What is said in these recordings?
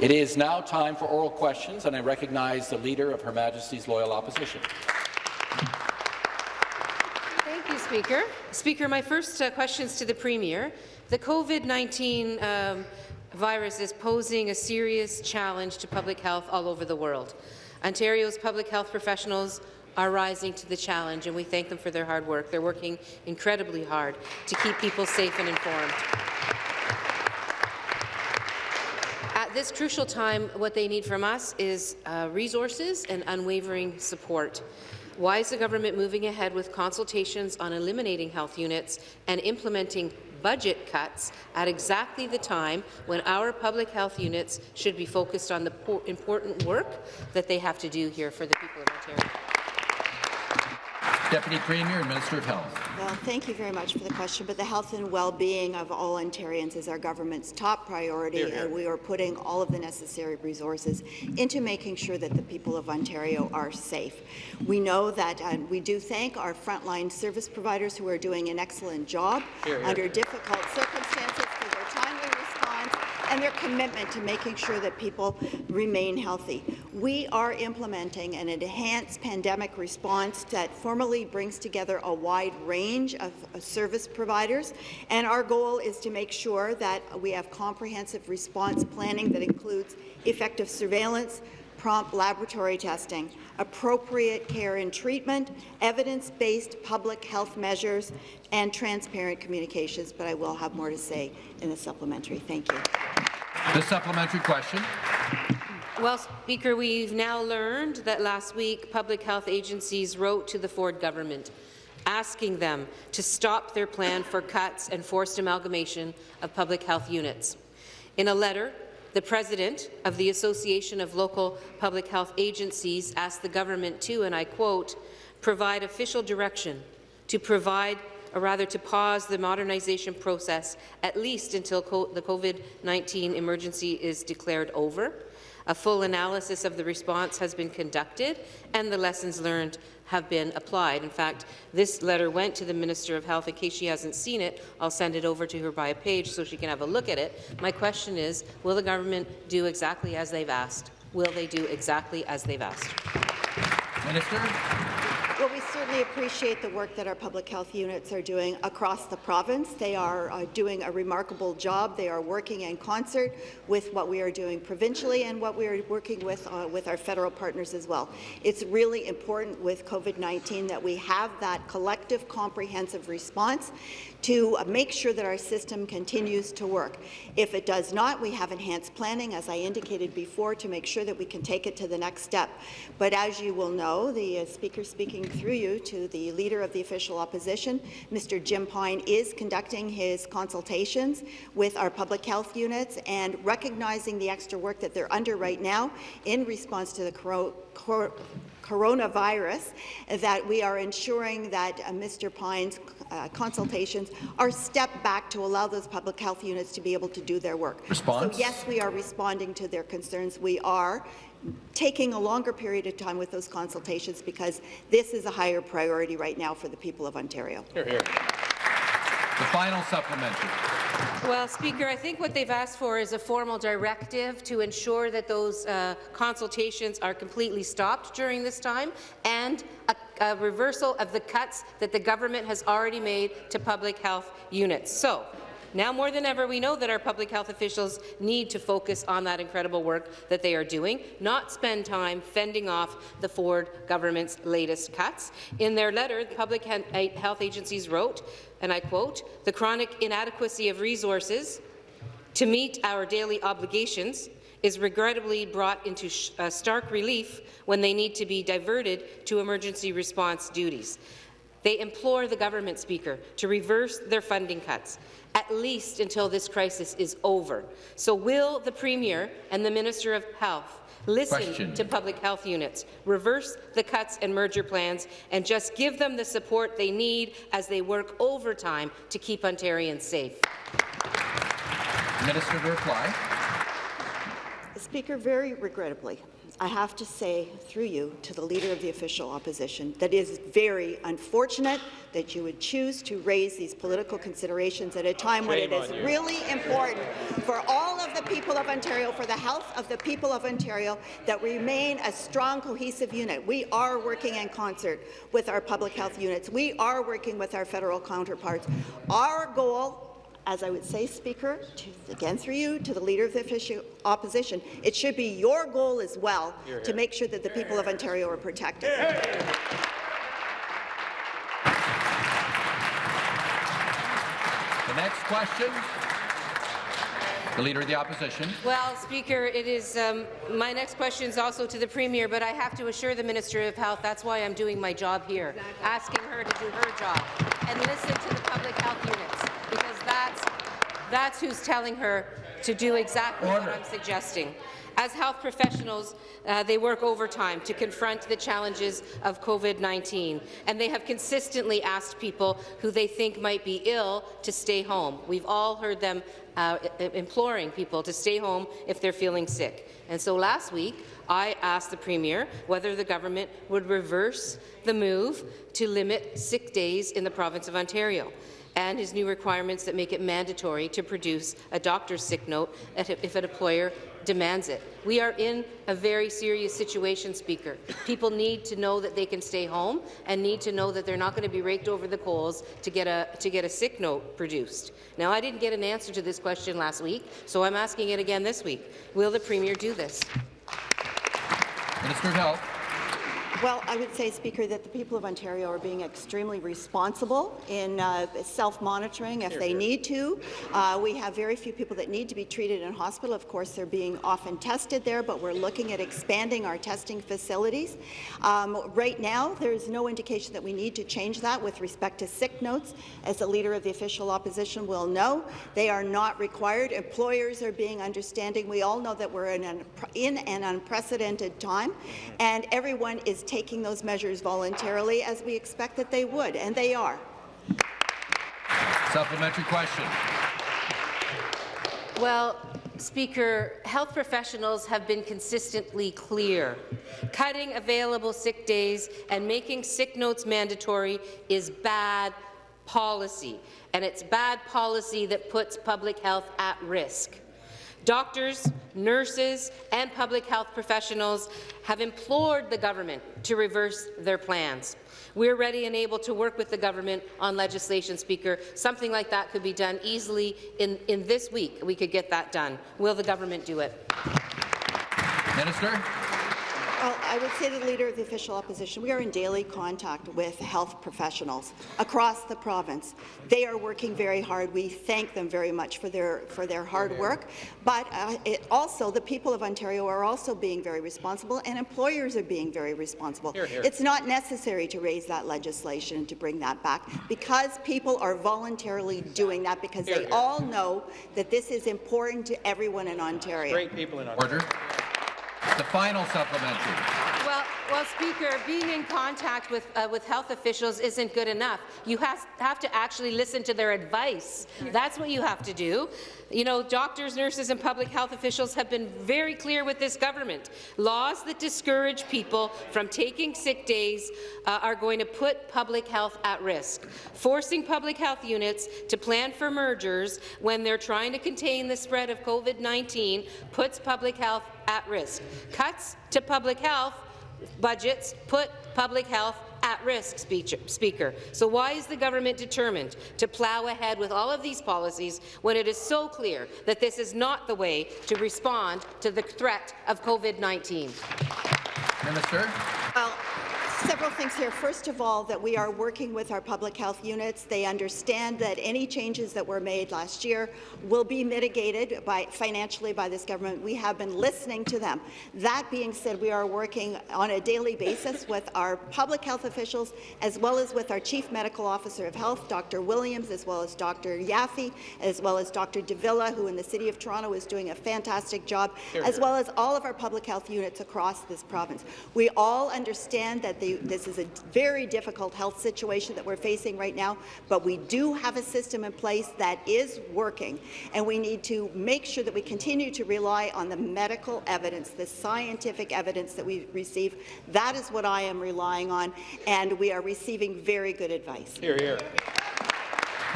It is now time for oral questions, and I recognize the Leader of Her Majesty's Loyal Opposition. Thank you, Speaker. Speaker, my first uh, questions to the Premier. The COVID-19 um, virus is posing a serious challenge to public health all over the world. Ontario's public health professionals are rising to the challenge, and we thank them for their hard work. They're working incredibly hard to keep people safe and informed. At this crucial time, what they need from us is uh, resources and unwavering support. Why is the government moving ahead with consultations on eliminating health units and implementing budget cuts at exactly the time when our public health units should be focused on the important work that they have to do here for the people of Ontario? Deputy Premier and Minister of Health. Well, thank you very much for the question, but the health and well-being of all Ontarians is our government's top priority, here, here. and we are putting all of the necessary resources into making sure that the people of Ontario are safe. We know that uh, we do thank our frontline service providers who are doing an excellent job here, under difficult circumstances and their commitment to making sure that people remain healthy. We are implementing an enhanced pandemic response that formally brings together a wide range of service providers, and our goal is to make sure that we have comprehensive response planning that includes effective surveillance, prompt laboratory testing, appropriate care and treatment, evidence-based public health measures, and transparent communications, but I will have more to say in the supplementary. Thank you. The supplementary question. Well, Speaker, we've now learned that last week public health agencies wrote to the Ford government asking them to stop their plan for cuts and forced amalgamation of public health units. In a letter, the president of the Association of Local Public Health Agencies asked the government to, and I quote, provide official direction to provide or rather to pause the modernization process at least until co the COVID-19 emergency is declared over. A full analysis of the response has been conducted, and the lessons learned have been applied. In fact, this letter went to the Minister of Health. In case she hasn't seen it, I'll send it over to her by a page so she can have a look at it. My question is, will the government do exactly as they've asked? Will they do exactly as they've asked? Minister. Well, we certainly appreciate the work that our public health units are doing across the province. They are uh, doing a remarkable job. They are working in concert with what we are doing provincially and what we are working with uh, with our federal partners as well. It's really important with COVID-19 that we have that collective, comprehensive response to make sure that our system continues to work. If it does not, we have enhanced planning, as I indicated before, to make sure that we can take it to the next step. But as you will know, the uh, Speaker speaking through you to the Leader of the Official Opposition, Mr. Jim Pine is conducting his consultations with our public health units and recognizing the extra work that they're under right now in response to the coronavirus, that we are ensuring that uh, Mr. Pine's uh, consultations are stepped back to allow those public health units to be able to do their work. Response? So yes, we are responding to their concerns. We are taking a longer period of time with those consultations because this is a higher priority right now for the people of Ontario. Here, here. The final supplementary. Well, Speaker, I think what they've asked for is a formal directive to ensure that those uh, consultations are completely stopped during this time and a, a reversal of the cuts that the government has already made to public health units. So, now more than ever, we know that our public health officials need to focus on that incredible work that they are doing, not spend time fending off the Ford government's latest cuts. In their letter, the public health agencies wrote, and I quote, the chronic inadequacy of resources to meet our daily obligations is regrettably brought into uh, stark relief when they need to be diverted to emergency response duties. They implore the government, Speaker, to reverse their funding cuts, at least until this crisis is over. So will the Premier and the Minister of Health listen Question. to public health units, reverse the cuts and merger plans, and just give them the support they need as they work overtime to keep Ontarians safe? Minister to reply. Speaker, very regrettably, I have to say, through you, to the Leader of the Official Opposition, that it is very unfortunate that you would choose to raise these political considerations at a time when it is really important for all of the people of Ontario, for the health of the people of Ontario, that we remain a strong, cohesive unit. We are working in concert with our public health units. We are working with our federal counterparts. Our goal as I would say, Speaker, to, again through you, to the Leader of the Official Opposition, it should be your goal as well to make sure that the people of Ontario are protected. The next question, the Leader of the Opposition. Well, Speaker, it is um, my next question is also to the Premier, but I have to assure the Minister of Health that's why I'm doing my job here, asking her to do her job and listen to the public health units, because that's that's who's telling her to do exactly Order. what I'm suggesting. As health professionals, uh, they work overtime to confront the challenges of COVID-19, and they have consistently asked people who they think might be ill to stay home. We've all heard them uh, imploring people to stay home if they're feeling sick. And so last week, I asked the Premier whether the government would reverse the move to limit sick days in the province of Ontario and his new requirements that make it mandatory to produce a doctor's sick note if an employer demands it. We are in a very serious situation, Speaker. People need to know that they can stay home and need to know that they're not going to be raked over the coals to get a to get a sick note produced. Now, I didn't get an answer to this question last week, so I'm asking it again this week. Will the Premier do this? Minister of Health. Well, I would say, Speaker, that the people of Ontario are being extremely responsible in uh, self-monitoring if they need to. Uh, we have very few people that need to be treated in hospital. Of course, they're being often tested there, but we're looking at expanding our testing facilities. Um, right now, there's no indication that we need to change that with respect to sick notes. As the Leader of the Official Opposition will know, they are not required. Employers are being understanding. We all know that we're in an, in an unprecedented time, and everyone is taking those measures voluntarily, as we expect that they would, and they are. Supplementary question. Well, Speaker, health professionals have been consistently clear. Cutting available sick days and making sick notes mandatory is bad policy, and it's bad policy that puts public health at risk. Doctors, nurses, and public health professionals have implored the government to reverse their plans. We're ready and able to work with the government on legislation, Speaker. Something like that could be done easily in, in this week. We could get that done. Will the government do it? Minister. Well, I would say to the Leader of the Official Opposition, we are in daily contact with health professionals across the province. They are working very hard. We thank them very much for their, for their hard work. But uh, it also, the people of Ontario are also being very responsible, and employers are being very responsible. Here, here. It's not necessary to raise that legislation and to bring that back because people are voluntarily doing that because Here, they here. all know that this is important to everyone in Ontario. Great people in Ontario. Order. The final supplementary. Well, Speaker, being in contact with, uh, with health officials isn't good enough. You have to actually listen to their advice. That's what you have to do. You know, doctors, nurses, and public health officials have been very clear with this government. Laws that discourage people from taking sick days uh, are going to put public health at risk. Forcing public health units to plan for mergers when they're trying to contain the spread of COVID-19 puts public health at risk. Cuts to public health budgets put public health at risk, Speaker. So why is the government determined to plough ahead with all of these policies when it is so clear that this is not the way to respond to the threat of COVID-19? Minister. Well, several things here. First of all, that we are working with our public health units. They understand that any changes that were made last year will be mitigated by, financially by this government. We have been listening to them. That being said, we are working on a daily basis with our public health officials as well as with our Chief Medical Officer of Health, Dr. Williams, as well as Dr. Yaffe, as well as Dr. de Villa, who in the City of Toronto is doing a fantastic job, as well as all of our public health units across this province. We all understand that the you this is a very difficult health situation that we're facing right now, but we do have a system in place that is working, and we need to make sure that we continue to rely on the medical evidence, the scientific evidence that we receive. That is what I am relying on, and we are receiving very good advice. Here, here.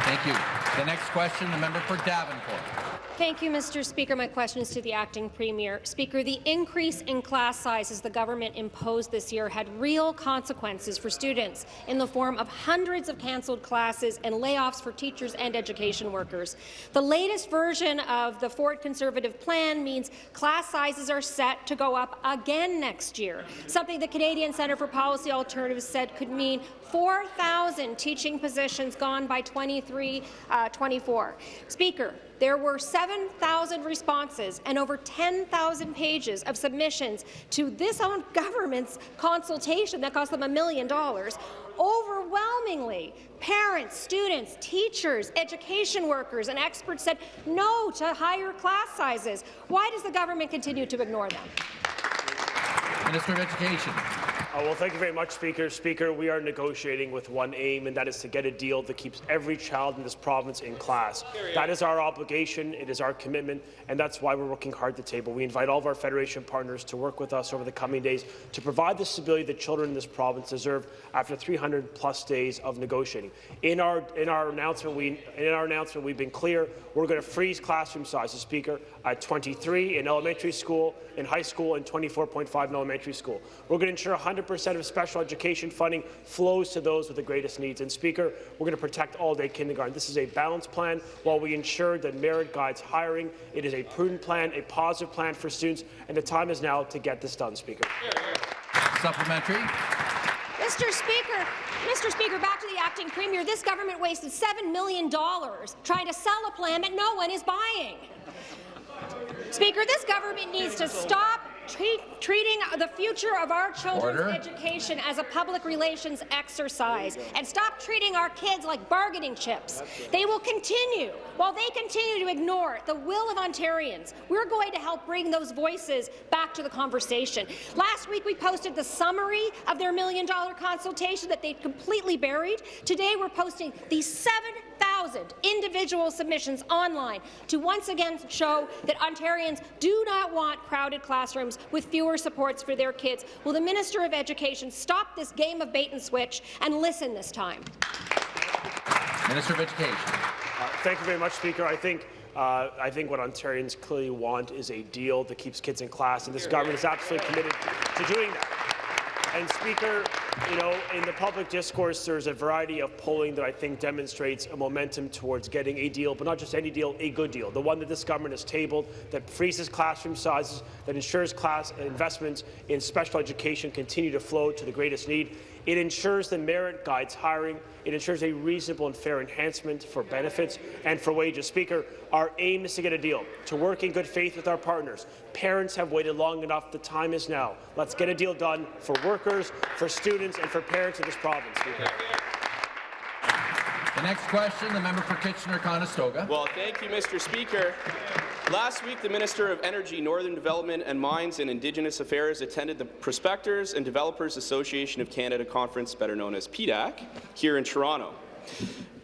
Thank you. The next question, the member for Davenport. Thank you, Mr. Speaker. My question is to the acting premier. Speaker, the increase in class sizes the government imposed this year had real consequences for students in the form of hundreds of cancelled classes and layoffs for teachers and education workers. The latest version of the Ford Conservative plan means class sizes are set to go up again next year, something the Canadian Centre for Policy Alternatives said could mean 4,000 teaching positions gone by 23-24. Uh, Speaker, there were 7,000 responses and over 10,000 pages of submissions to this own government's consultation that cost them a million dollars. Overwhelmingly, parents, students, teachers, education workers and experts said no to higher class sizes. Why does the government continue to ignore them? Minister of Education. Uh, well, thank you very much, Speaker. Speaker, we are negotiating with one aim, and that is to get a deal that keeps every child in this province in class. That is our obligation, it is our commitment, and that's why we're working hard at the table. We invite all of our Federation partners to work with us over the coming days to provide the stability that children in this province deserve after 300 plus days of negotiating. In our in our announcement, we in our announcement we've been clear. We're going to freeze classroom sizes, Speaker, at 23 in elementary school, in high school, and 24.5 in elementary school. We're going to ensure 100 100% of special education funding flows to those with the greatest needs. And Speaker, we're going to protect all-day kindergarten. This is a balanced plan while we ensure that merit guides hiring. It is a prudent plan, a positive plan for students, and the time is now to get this done, Speaker. Supplementary. Mr. Speaker, Mr. Speaker, back to the acting premier. This government wasted $7 million trying to sell a plan that no one is buying. Speaker, this government needs to stop treat, treating the future of our children's Order. education as a public relations exercise and stop treating our kids like bargaining chips. They will continue, while they continue to ignore the will of Ontarians, we're going to help bring those voices back to the conversation. Last week, we posted the summary of their million-dollar consultation that they completely buried. Today, we're posting the seven 1,000 individual submissions online to once again show that Ontarians do not want crowded classrooms with fewer supports for their kids. Will the Minister of Education stop this game of bait and switch and listen this time? Minister of Education. Uh, thank you very much, Speaker. I think uh, I think what Ontarians clearly want is a deal that keeps kids in class, and this government is absolutely committed to doing that. And Speaker, you know, in the public discourse, there's a variety of polling that I think demonstrates a momentum towards getting a deal, but not just any deal, a good deal, the one that this government has tabled, that freezes classroom sizes, that ensures class investments in special education continue to flow to the greatest need. It ensures the merit guides hiring. It ensures a reasonable and fair enhancement for benefits and for wages. Speaker, our aim is to get a deal, to work in good faith with our partners. Parents have waited long enough. The time is now. Let's get a deal done for workers, for students, and for parents in this province. Speaker. The next question, the member for Kitchener-Conestoga. Well, thank you, Mr. Speaker. Last week, the Minister of Energy, Northern Development and Mines and Indigenous Affairs attended the Prospectors and Developers Association of Canada Conference, better known as PDAC, here in Toronto.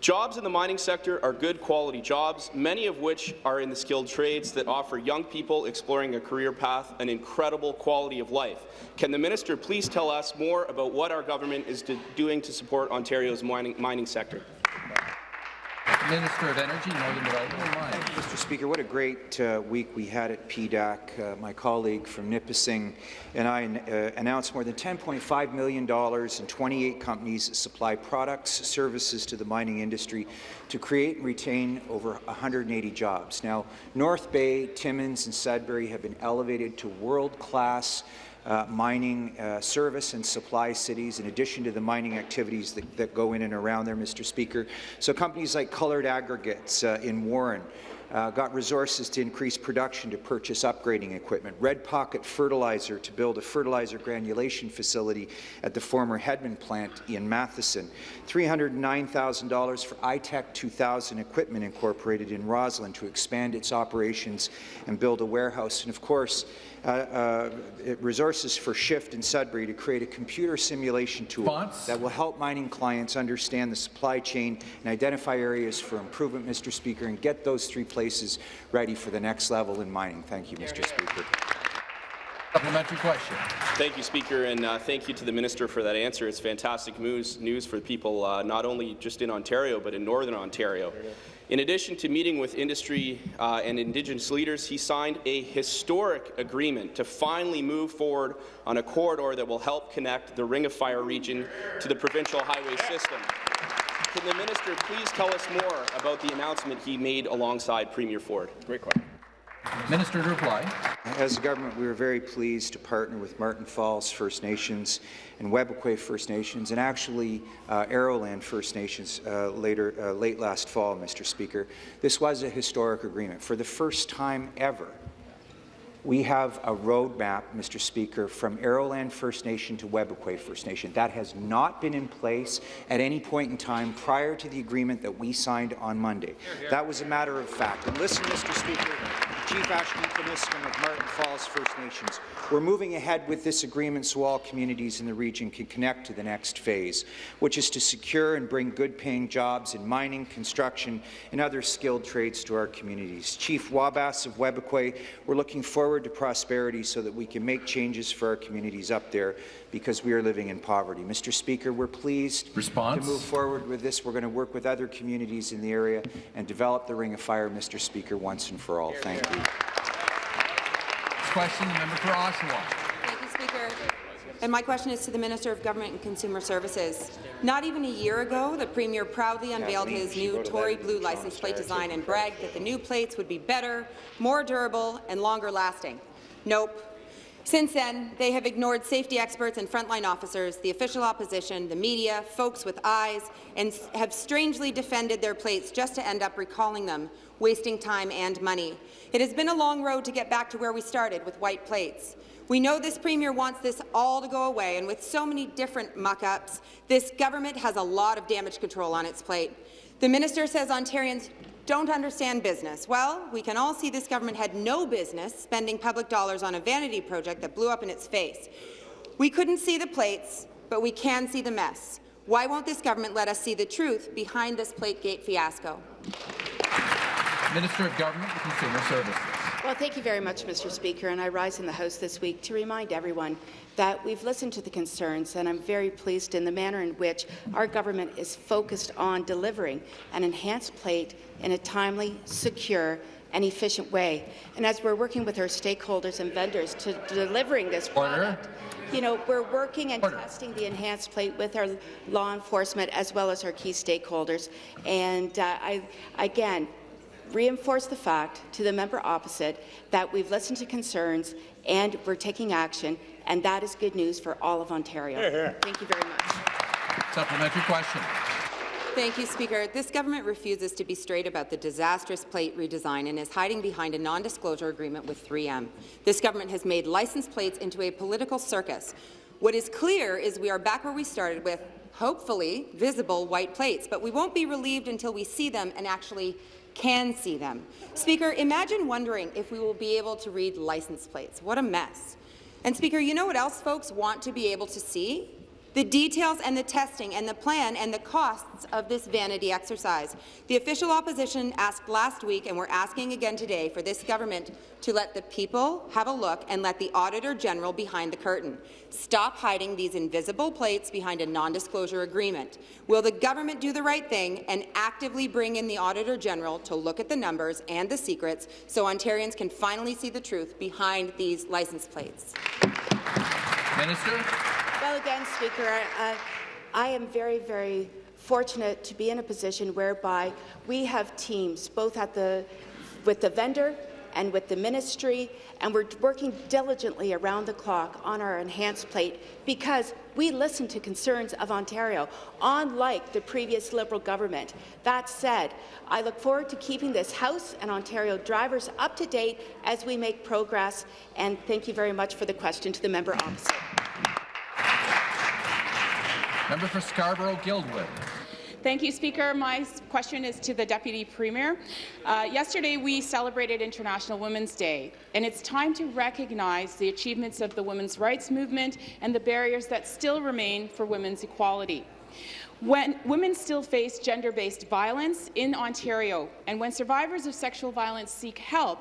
Jobs in the mining sector are good quality jobs, many of which are in the skilled trades that offer young people exploring a career path an incredible quality of life. Can the minister please tell us more about what our government is doing to support Ontario's mining, mining sector? Minister of Energy, Northern Development Mr. Speaker, what a great uh, week we had at PDAC. Uh, my colleague from Nipissing and I uh, announced more than $10.5 million in 28 companies that supply products, services to the mining industry to create and retain over 180 jobs. Now, North Bay, Timmins and Sudbury have been elevated to world-class uh, mining uh, service and supply cities in addition to the mining activities that, that, go in and around there, Mr. Speaker. So companies like Colored Aggregates uh, in Warren, uh, got resources to increase production to purchase upgrading equipment, Red Pocket Fertilizer to build a fertilizer granulation facility at the former Hedman plant in Matheson, $309,000 for iTech 2000 Equipment Incorporated in Rosslyn to expand its operations and build a warehouse, and of course, uh, uh, resources for Shift in Sudbury to create a computer simulation tool Response? that will help mining clients understand the supply chain and identify areas for improvement, Mr. Speaker, and get those three places ready for the next level in mining. Thank you, Mr. Speaker. Supplementary question. Thank you, Speaker, and uh, thank you to the Minister for that answer. It's fantastic news, news for people uh, not only just in Ontario, but in Northern Ontario. In addition to meeting with industry uh, and Indigenous leaders, he signed a historic agreement to finally move forward on a corridor that will help connect the Ring of Fire region to the provincial highway system. Can the minister please tell us more about the announcement he made alongside Premier Ford? Great question. Minister to reply. As a government, we were very pleased to partner with Marten Falls First Nations and Webequie First Nations, and actually uh, Aroland First Nations uh, later, uh, late last fall, Mr. Speaker. This was a historic agreement. For the first time ever, we have a roadmap, Mr. Speaker, from Aroland First Nation to Webequie First Nation. That has not been in place at any point in time prior to the agreement that we signed on Monday. That was a matter of fact. And listen, Mr. Speaker, Chief Ashton Paniskum of Marten Falls First Nations. We're moving ahead with this agreement so all communities in the region can connect to the next phase, which is to secure and bring good-paying jobs in mining, construction, and other skilled trades to our communities. Chief Wabasse of Webequie, we're looking forward to prosperity so that we can make changes for our communities up there because we are living in poverty. Mr. Speaker, we're pleased Response? to move forward with this. We're going to work with other communities in the area and develop the Ring of Fire, Mr. Speaker, once and for all. Thank you. Next question, the member for Oshawa. Thank you, Speaker. And my question is to the Minister of Government and Consumer Services. Not even a year ago, the Premier proudly unveiled his new Tory Blue license plate design and bragged that the new plates would be better, more durable, and longer lasting. Nope. Since then, they have ignored safety experts and frontline officers, the official opposition, the media, folks with eyes, and have strangely defended their plates just to end up recalling them, wasting time and money. It has been a long road to get back to where we started with white plates. We know this Premier wants this all to go away, and with so many different muck-ups, this government has a lot of damage control on its plate. The minister says Ontarians don't understand business. Well, we can all see this government had no business spending public dollars on a vanity project that blew up in its face. We couldn't see the plates, but we can see the mess. Why won't this government let us see the truth behind this Plategate fiasco? Minister of Government and Consumer Services. Well, thank you very much, Mr. Speaker, and I rise in the House this week to remind everyone that we've listened to the concerns, and I'm very pleased in the manner in which our government is focused on delivering an enhanced plate in a timely, secure, and efficient way. And as we're working with our stakeholders and vendors to delivering this product, you know, we're working and Order. testing the enhanced plate with our law enforcement as well as our key stakeholders. And uh, I, again, reinforce the fact to the member opposite that we've listened to concerns and we're taking action, and that is good news for all of Ontario. Thank you very much. Supplementary question. Thank you, Speaker. This government refuses to be straight about the disastrous plate redesign and is hiding behind a non-disclosure agreement with 3M. This government has made license plates into a political circus. What is clear is we are back where we started with, hopefully, visible white plates, but we won't be relieved until we see them and actually can see them. Speaker, imagine wondering if we will be able to read license plates. What a mess. And Speaker, you know what else folks want to be able to see? The details and the testing and the plan and the costs of this vanity exercise. The official opposition asked last week, and we're asking again today, for this government to let the people have a look and let the Auditor General behind the curtain. Stop hiding these invisible plates behind a non-disclosure agreement. Will the government do the right thing and actively bring in the Auditor General to look at the numbers and the secrets so Ontarians can finally see the truth behind these license plates? Minister. Well, again, Speaker, I, I am very, very fortunate to be in a position whereby we have teams, both at the, with the vendor and with the ministry, and we're working diligently around the clock on our enhanced plate because we listen to concerns of Ontario, unlike the previous Liberal government. That said, I look forward to keeping this House and Ontario drivers up to date as we make progress, and thank you very much for the question to the member opposite. Member for Scarborough-Guildwood. Thank you, Speaker. My question is to the Deputy Premier. Uh, yesterday, we celebrated International Women's Day, and it's time to recognize the achievements of the women's rights movement and the barriers that still remain for women's equality. When women still face gender-based violence in Ontario, and when survivors of sexual violence seek help,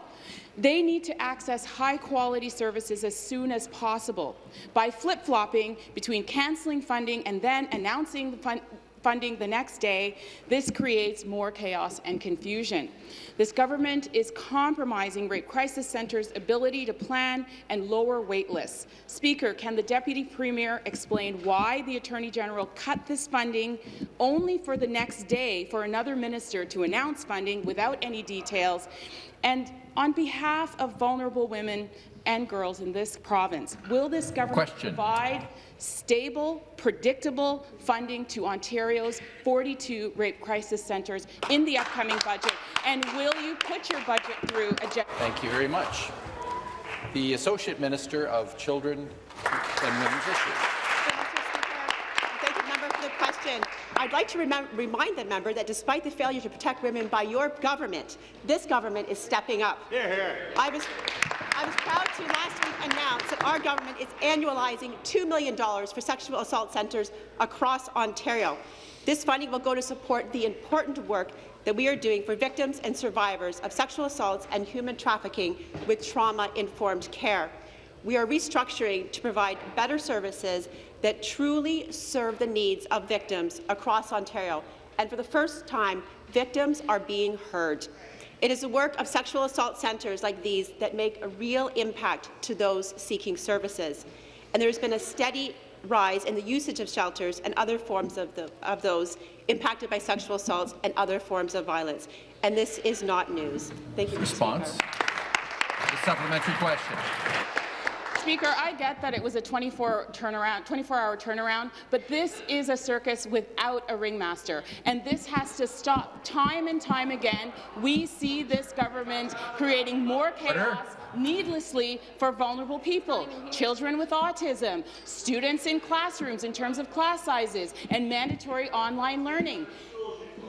they need to access high-quality services as soon as possible. By flip-flopping between cancelling funding and then announcing the fund funding the next day, this creates more chaos and confusion. This government is compromising rape crisis centres' ability to plan and lower wait lists. Speaker, can the Deputy Premier explain why the Attorney General cut this funding only for the next day for another minister to announce funding without any details? And on behalf of vulnerable women and girls in this province, will this government Question. provide stable, predictable funding to Ontario's 42 rape crisis centres in the upcoming budget? And will you put your budget through a Thank you very much. The Associate Minister of Children and Women's Issues. Thank you, member, for the question. I'd like to remind the member that despite the failure to protect women by your government, this government is stepping up. Here, here. I was, I was proud to last week announce that our government is annualizing $2 million for sexual assault centres across Ontario. This funding will go to support the important work that we are doing for victims and survivors of sexual assaults and human trafficking with trauma-informed care. We are restructuring to provide better services that truly serve the needs of victims across Ontario. And for the first time, victims are being heard. It is the work of sexual assault centres like these that make a real impact to those seeking services. And there has been a steady rise in the usage of shelters and other forms of, the, of those impacted by sexual assaults and other forms of violence. And this is not news. Thank you. Response. The supplementary question. Speaker, I get that it was a 24 turnaround, 24-hour turnaround, but this is a circus without a ringmaster, and this has to stop. Time and time again, we see this government creating more chaos. Needlessly for vulnerable people, children with autism, students in classrooms in terms of class sizes, and mandatory online learning.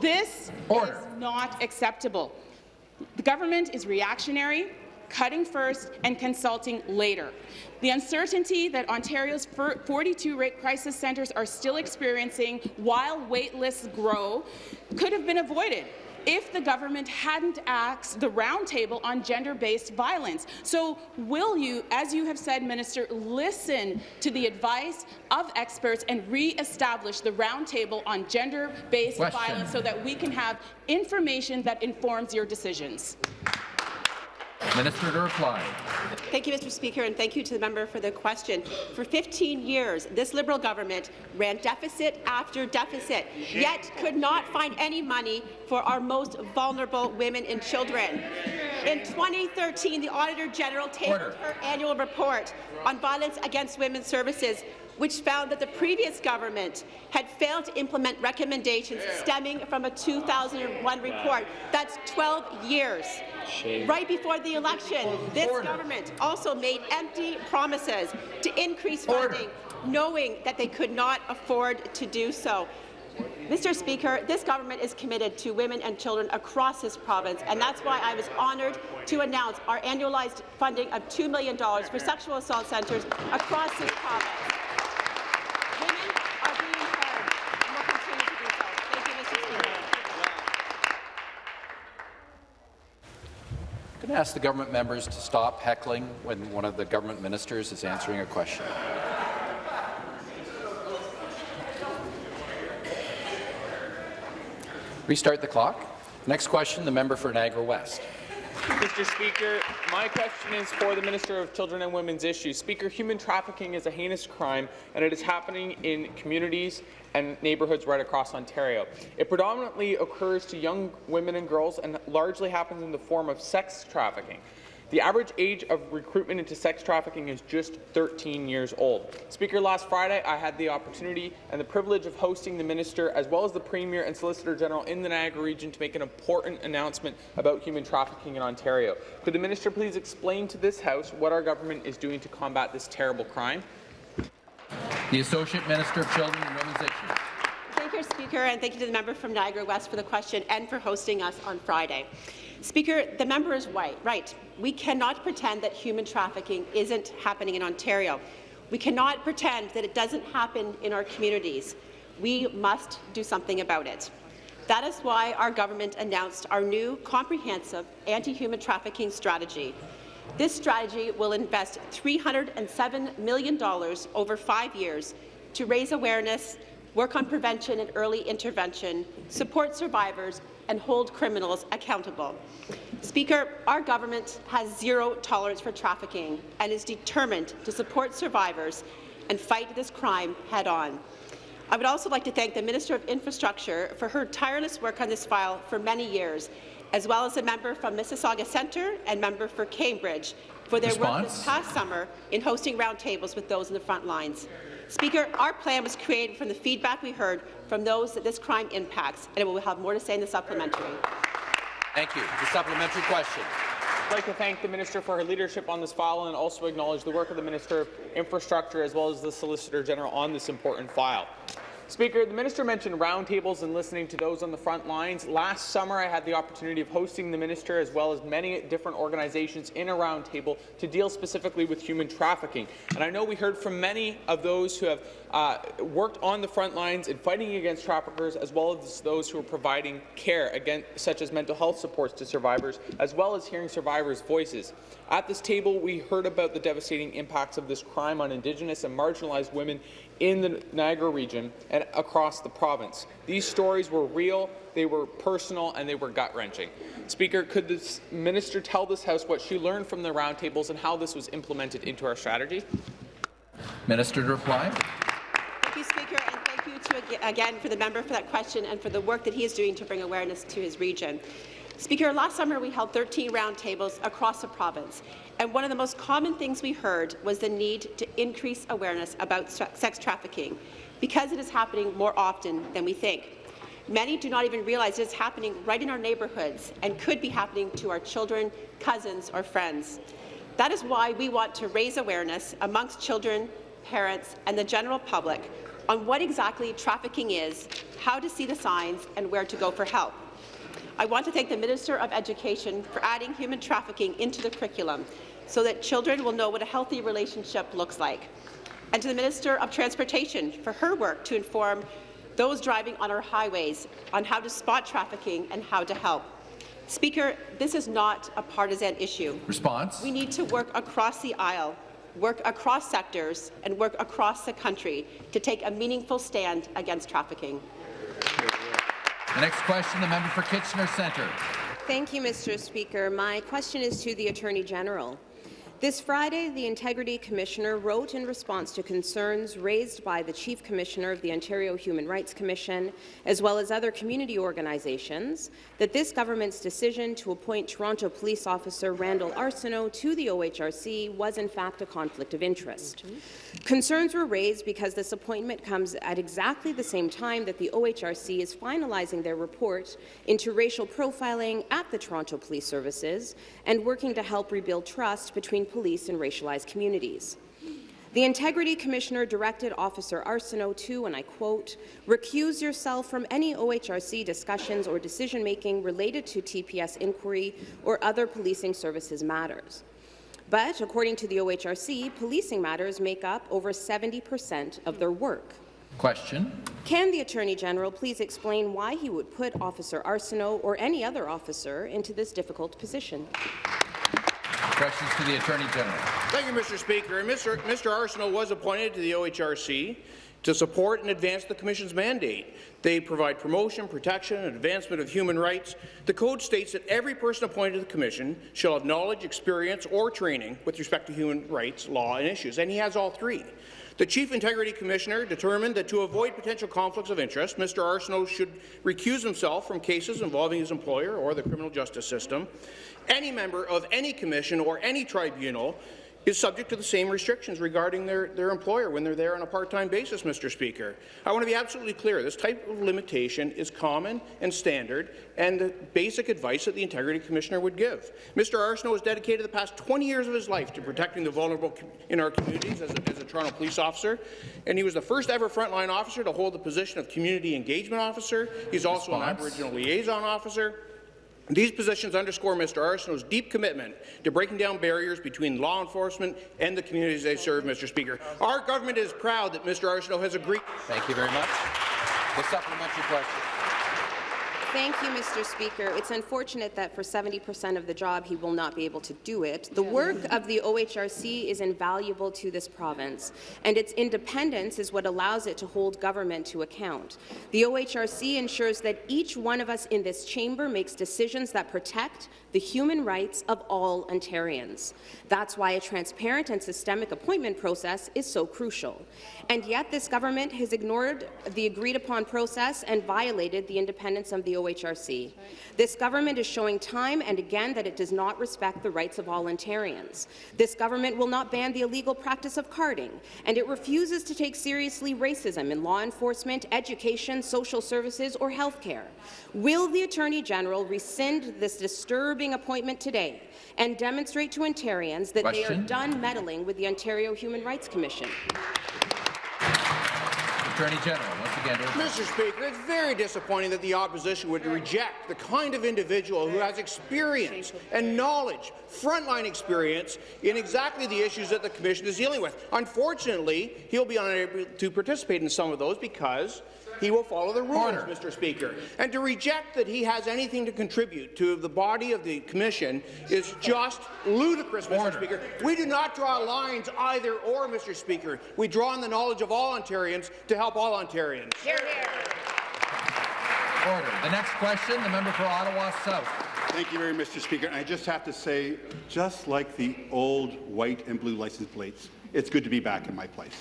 This Order. is not acceptable. The government is reactionary, cutting first and consulting later. The uncertainty that Ontario's 42 rape crisis centres are still experiencing while wait lists grow could have been avoided if the government hadn't asked the roundtable on gender-based violence. So will you, as you have said, Minister, listen to the advice of experts and re-establish the roundtable on gender-based violence so that we can have information that informs your decisions? Minister to reply. Thank you, Mr. Speaker, and thank you to the member for the question. For 15 years, this Liberal government ran deficit after deficit, yet could not find any money for our most vulnerable women and children. In 2013, the Auditor General tabled Order. her annual report on violence against women's services, which found that the previous government had failed to implement recommendations stemming from a 2001 report. That's 12 years. Right before the election, this government also made empty promises to increase funding, knowing that they could not afford to do so. Mr. Speaker, this government is committed to women and children across this province, and that's why I was honoured to announce our annualized funding of $2 million for sexual assault centres across this province. Ask the government members to stop heckling when one of the government ministers is answering a question. Restart the clock. Next question, the member for Niagara West. Mr. Speaker, my question is for the Minister of Children and Women's Issues. Speaker, human trafficking is a heinous crime, and it is happening in communities and neighbourhoods right across Ontario. It predominantly occurs to young women and girls and largely happens in the form of sex trafficking. The average age of recruitment into sex trafficking is just 13 years old. Speaker, last Friday I had the opportunity and the privilege of hosting the Minister as well as the Premier and Solicitor General in the Niagara region to make an important announcement about human trafficking in Ontario. Could the Minister please explain to this House what our government is doing to combat this terrible crime? The Associate Minister of Children and Women's Issues. Thank you, Speaker, and thank you to the member from Niagara West for the question and for hosting us on Friday. Speaker, the member is right. right. We cannot pretend that human trafficking isn't happening in Ontario. We cannot pretend that it doesn't happen in our communities. We must do something about it. That is why our government announced our new comprehensive anti-human trafficking strategy. This strategy will invest $307 million over five years to raise awareness, work on prevention and early intervention, support survivors, and hold criminals accountable. Speaker, our government has zero tolerance for trafficking and is determined to support survivors and fight this crime head-on. I would also like to thank the Minister of Infrastructure for her tireless work on this file for many years, as well as the member from Mississauga Centre and member for Cambridge for their Response? work this past summer in hosting roundtables with those in the front lines. Speaker, our plan was created from the feedback we heard from those that this crime impacts, and we will have more to say in the supplementary. Thank you. The supplementary question. I'd like to thank the Minister for her leadership on this file and also acknowledge the work of the Minister of Infrastructure as well as the Solicitor General on this important file. Speaker, the minister mentioned roundtables and listening to those on the front lines. Last summer, I had the opportunity of hosting the minister as well as many different organizations in a roundtable to deal specifically with human trafficking. And I know we heard from many of those who have uh, worked on the front lines in fighting against traffickers, as well as those who are providing care, again, such as mental health supports to survivors, as well as hearing survivors' voices. At this table, we heard about the devastating impacts of this crime on Indigenous and marginalized women in the Niagara region and across the province. These stories were real, they were personal, and they were gut-wrenching. Speaker, could the minister tell this House what she learned from the roundtables and how this was implemented into our strategy? Minister to reply. You again for the member for that question and for the work that he is doing to bring awareness to his region. Speaker, last summer we held 13 roundtables across the province, and one of the most common things we heard was the need to increase awareness about sex trafficking because it is happening more often than we think. Many do not even realize it is happening right in our neighbourhoods and could be happening to our children, cousins, or friends. That is why we want to raise awareness amongst children, parents, and the general public on what exactly trafficking is, how to see the signs, and where to go for help. I want to thank the Minister of Education for adding human trafficking into the curriculum so that children will know what a healthy relationship looks like. And to the Minister of Transportation for her work to inform those driving on our highways on how to spot trafficking and how to help. Speaker, this is not a partisan issue. Response. We need to work across the aisle, work across sectors, and work across the country to take a meaningful stand against trafficking. The next question, the member for Kitchener Centre. Thank you, Mr. Speaker. My question is to the Attorney General. This Friday, the Integrity Commissioner wrote in response to concerns raised by the Chief Commissioner of the Ontario Human Rights Commission, as well as other community organizations, that this government's decision to appoint Toronto police officer Randall Arsenault to the OHRC was in fact a conflict of interest. Concerns were raised because this appointment comes at exactly the same time that the OHRC is finalizing their report into racial profiling at the Toronto Police Services and working to help rebuild trust between police and racialized communities. The Integrity Commissioner directed Officer Arsenault to, and I quote, recuse yourself from any OHRC discussions or decision-making related to TPS inquiry or other policing services matters. But according to the OHRC, policing matters make up over 70 percent of their work. Question. Can the Attorney General please explain why he would put Officer Arsenault or any other officer into this difficult position? Questions to the Attorney General. Thank you, Mr. Speaker. Mr. Mr. Arsenault was appointed to the OHRC to support and advance the Commission's mandate. They provide promotion, protection, and advancement of human rights. The Code states that every person appointed to the Commission shall have knowledge, experience, or training with respect to human rights, law, and issues, and he has all three. The Chief Integrity Commissioner determined that to avoid potential conflicts of interest, Mr. Arsenault should recuse himself from cases involving his employer or the criminal justice system any member of any commission or any tribunal is subject to the same restrictions regarding their, their employer when they're there on a part-time basis, Mr. Speaker. I want to be absolutely clear. This type of limitation is common and standard and the basic advice that the Integrity Commissioner would give. Mr. Arsenault has dedicated the past 20 years of his life to protecting the vulnerable in our communities as a, as a Toronto police officer, and he was the first ever frontline officer to hold the position of Community Engagement Officer. He's also Response. an Aboriginal Liaison Officer. These positions underscore Mr. Arsenault's deep commitment to breaking down barriers between law enforcement and the communities they serve, Mr. Speaker. Our government is proud that Mr. Arsenault has agreed. Thank you very much. The supplementary question. Thank you, Mr. Speaker. It's unfortunate that for 70% of the job he will not be able to do it. The work of the OHRC is invaluable to this province, and its independence is what allows it to hold government to account. The OHRC ensures that each one of us in this chamber makes decisions that protect the human rights of all Ontarians. That's why a transparent and systemic appointment process is so crucial. And yet this government has ignored the agreed-upon process and violated the independence of the OHRC. This government is showing time and again that it does not respect the rights of all Ontarians. This government will not ban the illegal practice of carding, and it refuses to take seriously racism in law enforcement, education, social services, or health care. Will the Attorney General rescind this disturbing appointment today and demonstrate to Ontarians that they are done meddling with the Ontario Human Rights Commission? Attorney General, once again. Mr. Speaker, it's very disappointing that the opposition would reject the kind of individual who has experience and knowledge, frontline experience, in exactly the issues that the Commission is dealing with. Unfortunately, he'll be unable to participate in some of those because he will follow the rules, Order. Mr. Speaker. And to reject that he has anything to contribute to the body of the Commission is just ludicrous, Mr. Order. Speaker. We do not draw lines either or, Mr. Speaker. We draw on the knowledge of all Ontarians to help all Ontarians. Hear, hear. Order. The next question, the member for Ottawa South. Thank you very much, Mr. Speaker. And I just have to say, just like the old white and blue license plates, it's good to be back in my place.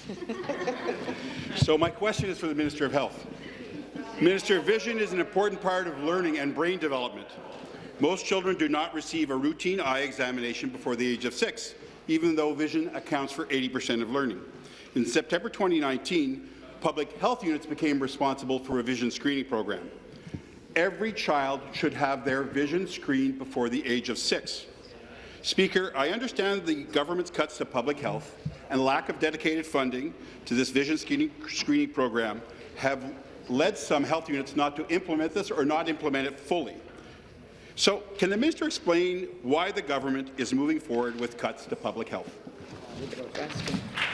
so my question is for the Minister of Health. Minister, vision is an important part of learning and brain development. Most children do not receive a routine eye examination before the age of six, even though vision accounts for 80% of learning. In September 2019, public health units became responsible for a vision screening program. Every child should have their vision screened before the age of six. Speaker, I understand the government's cuts to public health and lack of dedicated funding to this vision screening, screening program have led some health units not to implement this or not implement it fully. So, can the minister explain why the government is moving forward with cuts to public health?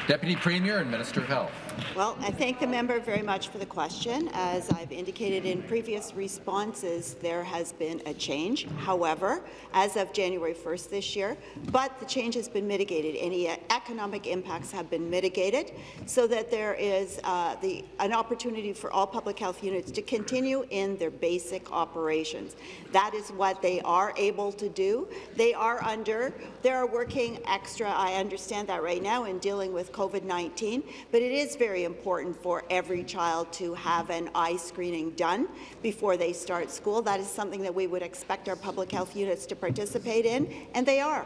Deputy Premier and Minister of Health. Well, I thank the member very much for the question. As I've indicated in previous responses, there has been a change. However, as of January 1st this year, but the change has been mitigated. Any economic impacts have been mitigated so that there is uh, the, an opportunity for all public health units to continue in their basic operations. That is what they are able to do. They are under, they are working extra, I understand that right now, in dealing with COVID-19, but it is very important for every child to have an eye screening done before they start school. That is something that we would expect our public health units to participate in, and they are.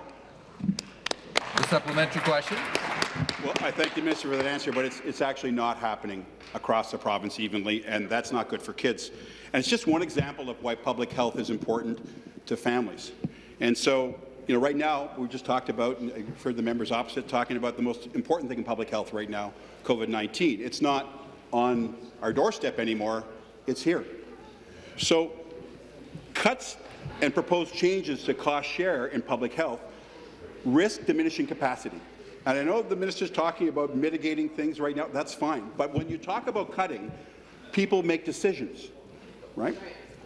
The supplementary question. Well, I thank the minister for that answer, but it's, it's actually not happening across the province evenly, and that's not good for kids. And it's just one example of why public health is important to families. And so, you know, right now, we just talked about, and I've heard the members opposite talking about the most important thing in public health right now, COVID-19. It's not on our doorstep anymore, it's here. So cuts and proposed changes to cost share in public health risk diminishing capacity. And I know the minister's talking about mitigating things right now, that's fine. But when you talk about cutting, people make decisions, right?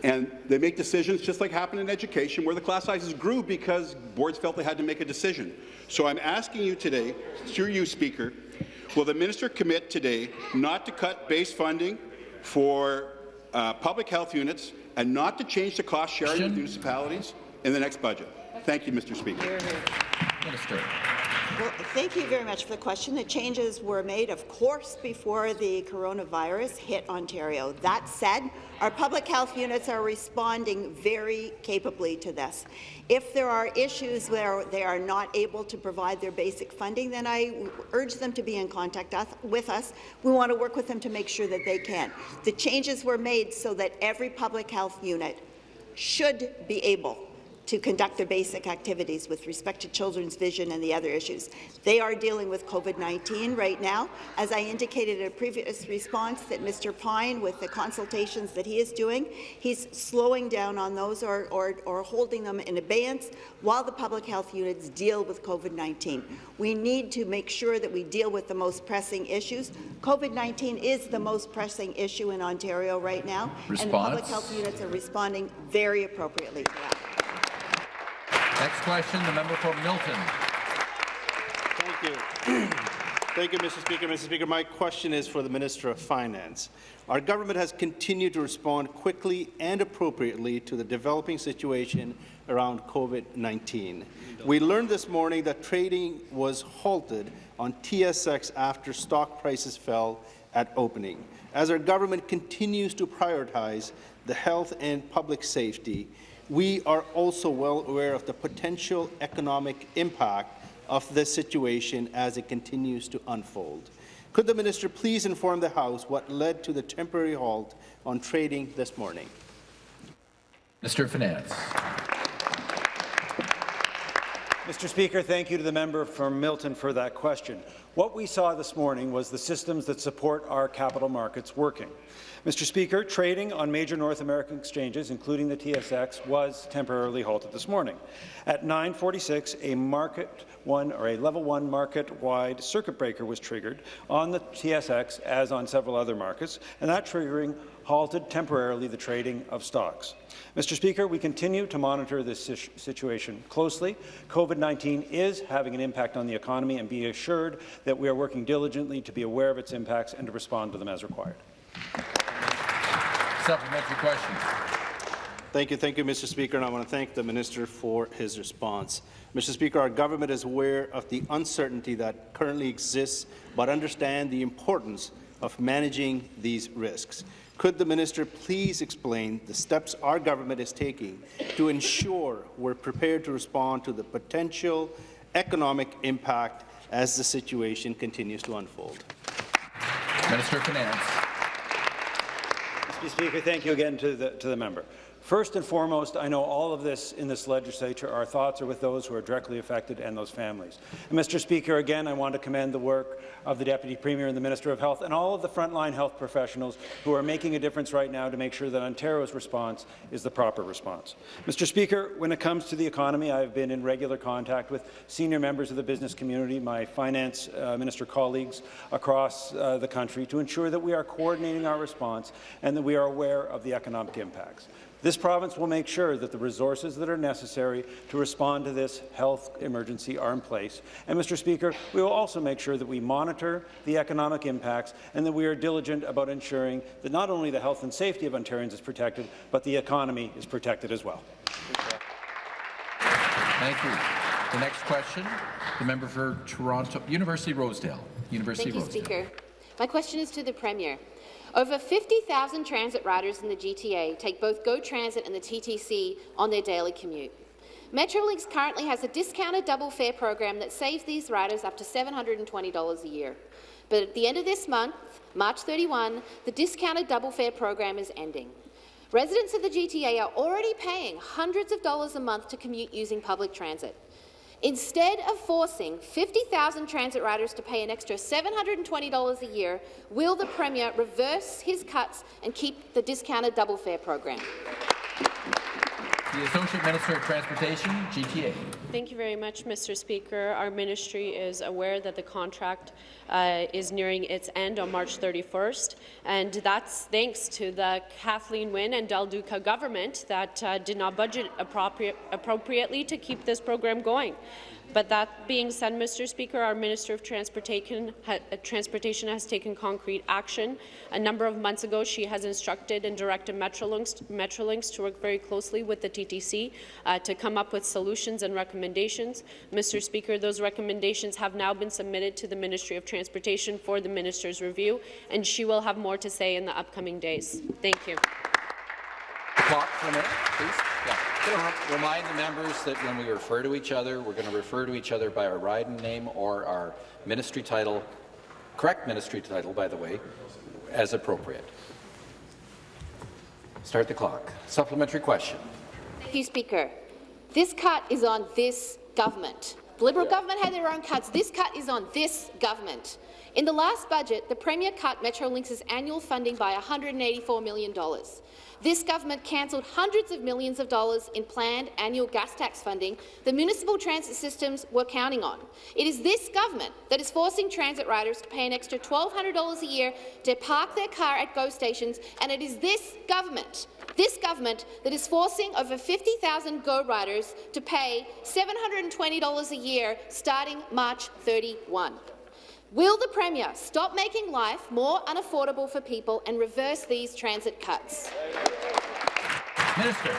And they make decisions just like happened in education, where the class sizes grew because boards felt they had to make a decision. So I'm asking you today, through you, Speaker, will the minister commit today not to cut base funding for uh, public health units and not to change the cost sharing with municipalities in the next budget? Thank you, Mr. Speaker. Minister. Well, thank you very much for the question. The changes were made, of course, before the coronavirus hit Ontario. That said, our public health units are responding very capably to this. If there are issues where they are not able to provide their basic funding, then I urge them to be in contact with us. We want to work with them to make sure that they can. The changes were made so that every public health unit should be able to conduct their basic activities with respect to children's vision and the other issues. They are dealing with COVID-19 right now. As I indicated in a previous response that Mr. Pine, with the consultations that he is doing, he's slowing down on those or, or, or holding them in abeyance while the public health units deal with COVID-19. We need to make sure that we deal with the most pressing issues. COVID-19 is the most pressing issue in Ontario right now, Response? and the public health units are responding very appropriately to that. Next question, the member for Milton. Thank you. Thank you, Mr. Speaker. Mr. Speaker, my question is for the Minister of Finance. Our government has continued to respond quickly and appropriately to the developing situation around COVID-19. We learned this morning that trading was halted on TSX after stock prices fell at opening. As our government continues to prioritize the health and public safety, we are also well aware of the potential economic impact of this situation as it continues to unfold. Could the minister please inform the House what led to the temporary halt on trading this morning? Mr. Finance. Mr. Speaker, thank you to the member from Milton for that question. What we saw this morning was the systems that support our capital markets working. Mr. Speaker, trading on major North American exchanges, including the TSX, was temporarily halted this morning. At 9:46, a market one or a level one market-wide circuit breaker was triggered on the TSX, as on several other markets, and that triggering halted temporarily the trading of stocks. Mr. Speaker, we continue to monitor this situation closely. COVID-19 is having an impact on the economy, and be assured that we are working diligently to be aware of its impacts and to respond to them as required. Supplementary question. Thank you, thank you, Mr. Speaker, and I want to thank the minister for his response. Mr. Speaker, our government is aware of the uncertainty that currently exists, but understand the importance of managing these risks. Could the minister please explain the steps our government is taking to ensure we're prepared to respond to the potential economic impact as the situation continues to unfold? Minister of Finance. Mr. Speaker, thank you again to the, to the member. First and foremost, I know all of this in this legislature, our thoughts are with those who are directly affected and those families. And Mr. Speaker, again, I want to commend the work of the Deputy Premier and the Minister of Health and all of the frontline health professionals who are making a difference right now to make sure that Ontario's response is the proper response. Mr. Speaker, when it comes to the economy, I've been in regular contact with senior members of the business community, my finance uh, minister colleagues across uh, the country to ensure that we are coordinating our response and that we are aware of the economic impacts. This province will make sure that the resources that are necessary to respond to this health emergency are in place. And, Mr. Speaker, we will also make sure that we monitor the economic impacts and that we are diligent about ensuring that not only the health and safety of Ontarians is protected, but the economy is protected as well. Thank you. The next question, the member for Toronto, University Rosedale. University Thank you, Rosedale. Speaker. My question is to the Premier. Over 50,000 transit riders in the GTA take both GO Transit and the TTC on their daily commute. Metrolinx currently has a discounted double fare program that saves these riders up to $720 a year. But at the end of this month, March 31, the discounted double fare program is ending. Residents of the GTA are already paying hundreds of dollars a month to commute using public transit. Instead of forcing 50,000 transit riders to pay an extra $720 a year, will the Premier reverse his cuts and keep the discounted double fare program? The Associate Minister of Transportation, GTA. Thank you very much, Mr. Speaker. Our ministry is aware that the contract uh, is nearing its end on March 31st, and that's thanks to the Kathleen Wynne and Del Duca government that uh, did not budget appropriate, appropriately to keep this program going. But that being said, Mr. Speaker, our Minister of Transportation, ha uh, Transportation has taken concrete action. A number of months ago, she has instructed and directed Metrolinx, to work very closely with the TTC uh, to come up with solutions and recommendations recommendations. Mr. Speaker, those recommendations have now been submitted to the Ministry of Transportation for the minister's review, and she will have more to say in the upcoming days. Thank you. Clock for a minute, please. Yeah. Remind the members that when we refer to each other, we're going to refer to each other by our riding name or our ministry title, correct ministry title, by the way, as appropriate. Start the clock. Supplementary question. Thank you, Speaker. This cut is on this government. The Liberal government had their own cuts. This cut is on this government. In the last budget, the Premier cut Metrolinx's annual funding by $184 million. This government cancelled hundreds of millions of dollars in planned annual gas tax funding the municipal transit systems were counting on. It is this government that is forcing transit riders to pay an extra $1,200 a year to park their car at GO stations, and it is this government this government that is forcing over 50,000 GO riders to pay $720 a year starting March 31. Will the Premier stop making life more unaffordable for people and reverse these transit cuts? Minister.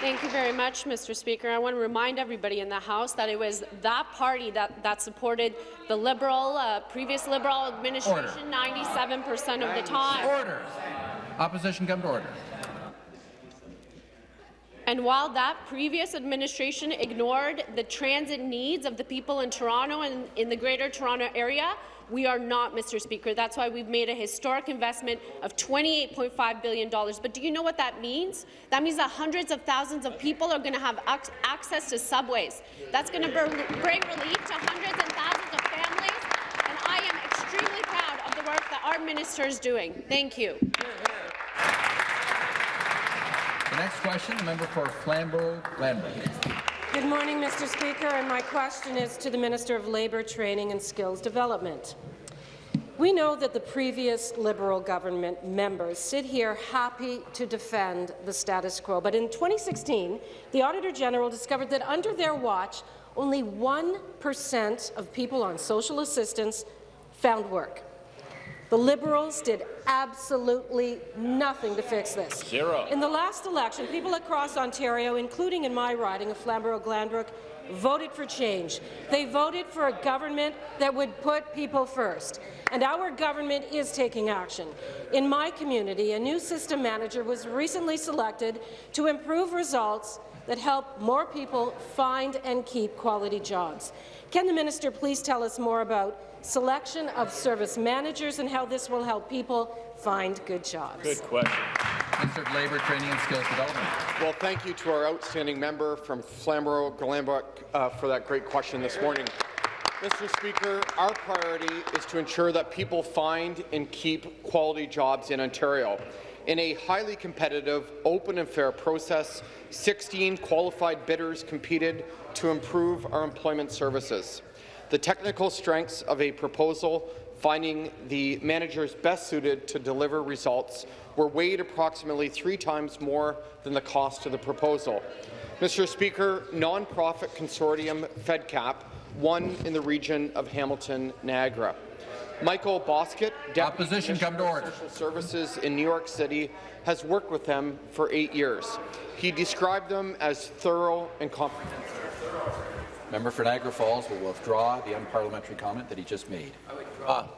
Thank you very much, Mr. Speaker. I want to remind everybody in the House that it was that party that, that supported the Liberal, uh, previous Liberal administration 97 percent of the time. Order. Opposition come to order. And while that previous administration ignored the transit needs of the people in Toronto and in the Greater Toronto Area, we are not, Mr. Speaker. That's why we've made a historic investment of $28.5 billion. But do you know what that means? That means that hundreds of thousands of people are going to have ac access to subways. That's going to bring relief to hundreds and thousands of families, and I am extremely proud of the work that our minister is doing. Thank you. The next question, the member for Flamborough-Glanbrook. Good morning, Mr. Speaker, and my question is to the Minister of Labour, Training and Skills Development. We know that the previous Liberal government members sit here happy to defend the status quo, but in 2016, the Auditor General discovered that under their watch, only 1% of people on social assistance found work. The Liberals did absolutely nothing to fix this. Zero. In the last election, people across Ontario, including in my riding of Flamborough-Glanbrook, voted for change. They voted for a government that would put people first. And our government is taking action. In my community, a new system manager was recently selected to improve results that help more people find and keep quality jobs. Can the minister please tell us more about selection of service managers and how this will help people find good jobs. Good question. Minister of Labour, Training and Skills Development. Well, thank you to our outstanding member from Flamborough-Glanbrook uh, for that great question this morning. Mr. Speaker, our priority is to ensure that people find and keep quality jobs in Ontario. In a highly competitive, open and fair process, 16 qualified bidders competed to improve our employment services. The technical strengths of a proposal finding the managers best suited to deliver results were weighed approximately three times more than the cost of the proposal. Mr. Speaker, nonprofit consortium FedCap won in the region of Hamilton-Niagara. Michael Bosket, Deputy Opposition, come to order. Social Services in New York City, has worked with them for eight years. He described them as thorough and comprehensive. Member for Niagara Falls will withdraw the unparliamentary comment that he just made. I withdraw.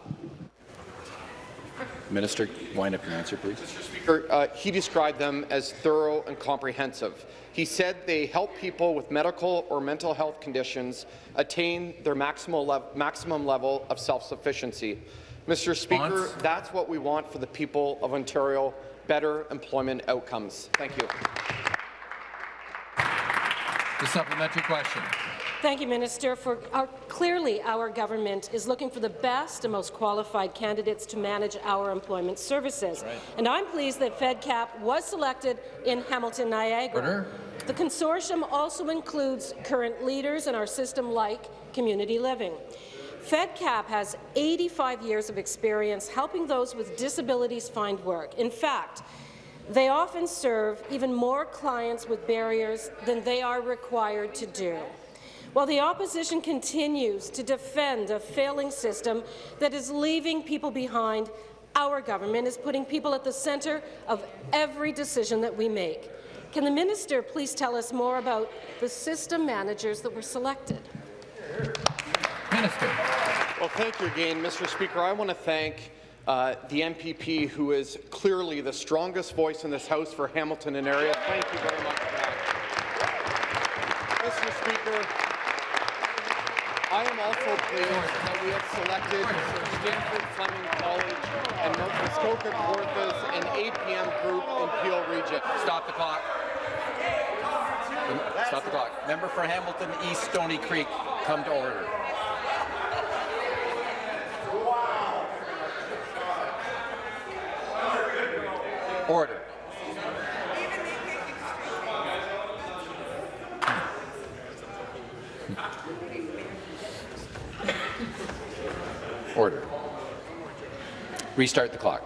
Minister, wind up your answer, please. Speaker, uh, he described them as thorough and comprehensive. He said they help people with medical or mental health conditions attain their maximal, le maximum level of self-sufficiency. Mr. Speaker, that's what we want for the people of Ontario, better employment outcomes. Thank you. The supplementary question. Thank you, Minister. For our, clearly, our government is looking for the best and most qualified candidates to manage our employment services. Right. And I'm pleased that FedCap was selected in Hamilton, Niagara. Order. The consortium also includes current leaders in our system like community living. FedCap has 85 years of experience helping those with disabilities find work. In fact, they often serve even more clients with barriers than they are required to do. While the opposition continues to defend a failing system that is leaving people behind, our government is putting people at the centre of every decision that we make. Can the minister please tell us more about the system managers that were selected? Minister. Well, thank you again, Mr. Speaker. I want to thank uh, the MPP, who is clearly the strongest voice in this House for Hamilton and area. Thank you very much for that. Mr. Speaker, I am also pleased that we have selected Sandford Fleming College and North Muskoka Kawarthas and APM Group in Peel Region. Stop the clock. Stop the clock. Member for Hamilton East Stony Creek, come to. Order. Order. Restart the clock.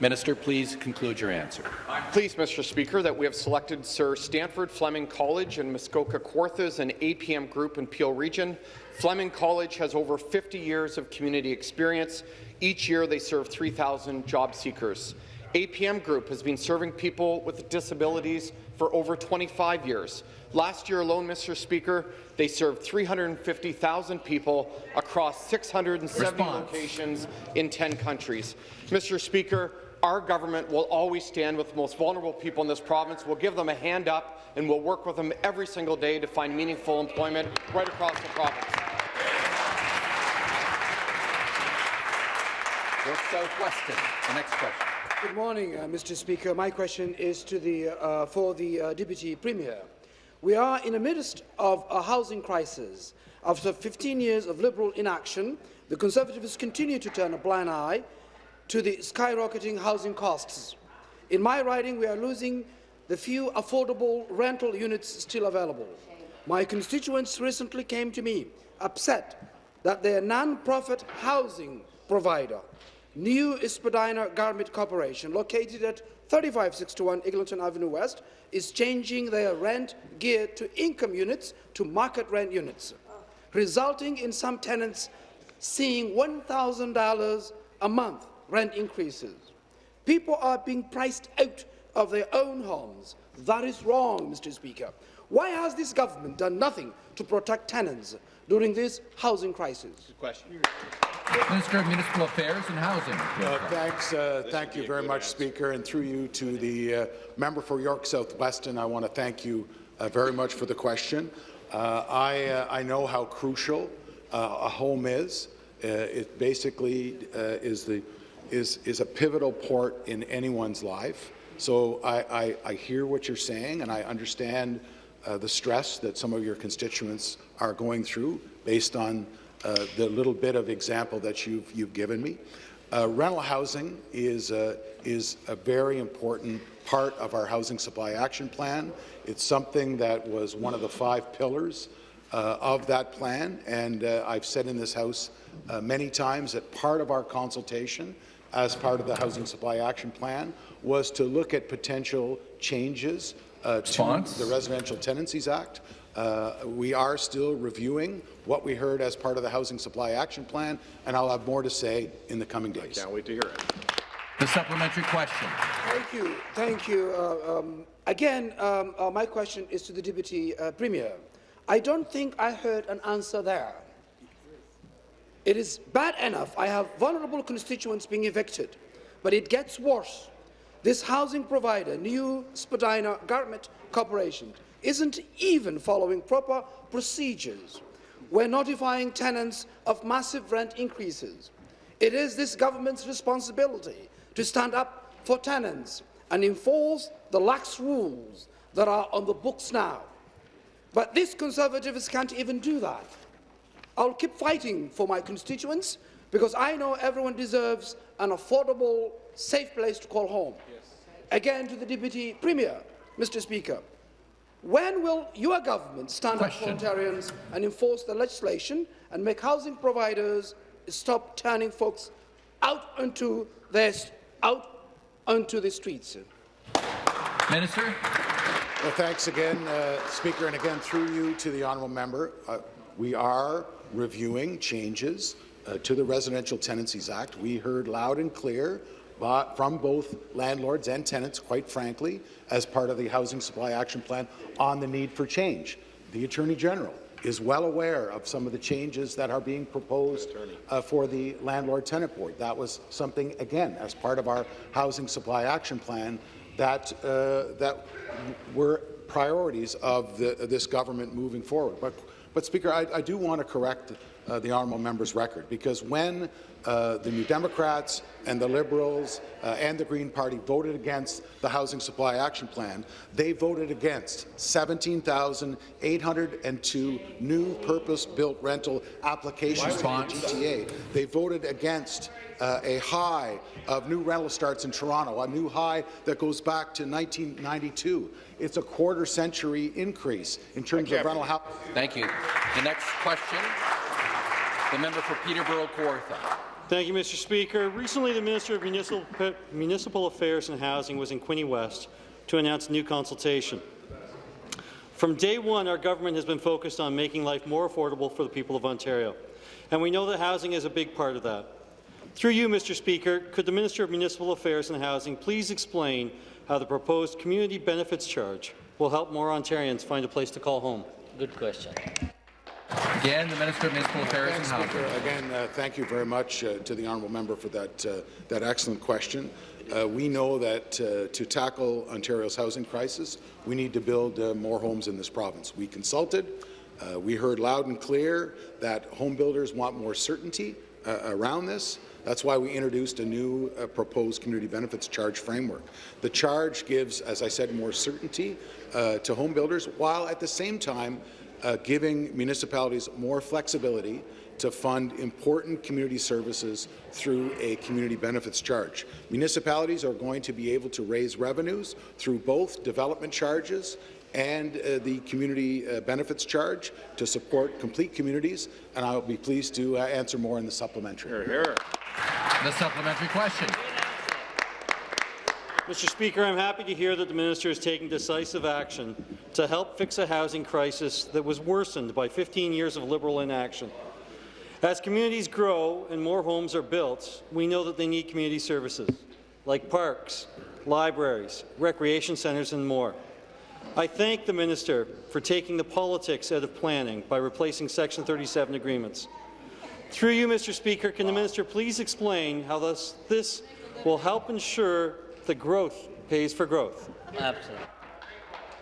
Minister, please conclude your answer. I'm pleased, Mr. Speaker, that we have selected Sir Sandford Fleming College and Muskoka Kawarthas and APM Group in Peel Region. Fleming College has over 50 years of community experience. Each year, they serve 3,000 job seekers. APM Group has been serving people with disabilities for over 25 years. Last year alone, Mr. Speaker, they served 350,000 people across 670 Response. locations in 10 countries. Mr. Speaker, our government will always stand with the most vulnerable people in this province. We'll give them a hand up, and we'll work with them every single day to find meaningful employment right across the province. Southwestern. The next question. Good morning, uh, Mr. Speaker. My question is to the, uh, for the uh, Deputy Premier. We are in the midst of a housing crisis. After 15 years of Liberal inaction, the Conservatives continue to turn a blind eye to the skyrocketing housing costs. In my riding, we are losing the few affordable rental units still available. My constituents recently came to me upset that their non-profit housing provider New Spadina Garment Corporation, located at 3561 Eglinton Avenue West, is changing their rent geared to income units to market rent units, resulting in some tenants seeing $1,000 a month rent increases. People are being priced out of their own homes. That is wrong, Mr. Speaker. Why has this government done nothing to protect tenants during this housing crisis? Good question. Minister of Municipal Affairs and Housing. Uh, thanks. Uh, thank you very much, Speaker. And through you to the uh, member for York Southwest, and I want to thank you uh, very much for the question. Uh, I, uh, I know how crucial a home is. it basically is, the, is, is a pivotal port in anyone's life. So I, I, I hear what you're saying, and I understand the stress that some of your constituents are going through based on uh, the little bit of example that you've, you've given me. Uh, rental housing is, uh, is a very important part of our Housing Supply Action Plan. It's something that was one of the five pillars uh, of that plan, and uh, I've said in this House uh, many times that part of our consultation as part of the Housing Supply Action Plan was to look at potential changes to the Residential Tenancies Act. Uh, we are still reviewing what we heard as part of the Housing Supply Action Plan, and I'll have more to say in the coming days. I can't wait to hear it. The supplementary question. Thank you. Thank you. Uh, um, again, um, uh, my question is to the Deputy uh, Premier. I don't think I heard an answer there. It is bad enough I have vulnerable constituents being evicted, but it gets worse. This housing provider, New Spadina Garment Corporation, isn't even following proper procedures. We're notifying tenants of massive rent increases. It is this government's responsibility to stand up for tenants and enforce the lax rules that are on the books now. But these Conservatives can't even do that. I'll keep fighting for my constituents because I know everyone deserves an affordable, safe place to call home. Yes. Again, to the Deputy Premier, Mr. Speaker, when will your government stand Question. up for Ontarians and enforce the legislation and make housing providers stop turning folks out onto their, out onto the streets? Minister. Well, thanks again, uh, Speaker, and again through you to the honourable member. Uh, we are reviewing changes uh, to the Residential Tenancies Act. We heard loud and clear from both landlords and tenants, quite frankly, as part of the Housing Supply Action Plan on the need for change. The Attorney General is well aware of some of the changes that are being proposed uh, for the Landlord-Tenant Board. That was something, again, as part of our Housing Supply Action Plan that, uh, that were priorities of the, this government moving forward. But, but Speaker, I, I do want to correct uh, the honourable member's record, because when uh, the New Democrats and the Liberals uh, and the Green Party voted against the Housing Supply Action Plan, they voted against 17,802 new purpose-built rental applications to the GTA. They voted against uh, a high of new rental starts in Toronto, a new high that goes back to 1992. It's a quarter century increase in terms of rental housing. Thank you. The next question, the member for Peterborough Kawartha. Thank you, Mr. Speaker. Recently, the Minister of Municipal, Municipal Affairs and Housing was in Quinte West to announce a new consultation. From day one, our government has been focused on making life more affordable for the people of Ontario, and we know that housing is a big part of that. Through you, Mr. Speaker, could the Minister of Municipal Affairs and Housing please explain how the proposed community benefits charge will help more Ontarians find a place to call home? Good question. Again, the Minister of Municipal Affairs Thanks, and Housing. Again, uh, thank you very much uh, to the honourable member for that, uh, that excellent question. Uh, we know that uh, to tackle Ontario's housing crisis, we need to build uh, more homes in this province. We consulted. we heard loud and clear that home builders want more certainty around this. That's why we introduced a new uh, proposed community benefits charge framework. The charge gives, as I said, more certainty uh, to home builders, while at the same time uh, giving municipalities more flexibility to fund important community services through a community benefits charge. Municipalities are going to be able to raise revenues through both development charges and uh, the community uh, benefits charge to support complete communities, and I will be pleased to uh, answer more in the supplementary. Hear, hear. The supplementary question. Mr. Speaker, I'm happy to hear that the minister is taking decisive action to help fix a housing crisis that was worsened by 15 years of Liberal inaction. As communities grow and more homes are built, we know that they need community services like parks, libraries, recreation centres and more. I thank the minister for taking the politics out of planning by replacing Section 37 agreements. Through you, Mr. Speaker, can the minister please explain how this, this will help ensure the growth pays for growth. Absolutely.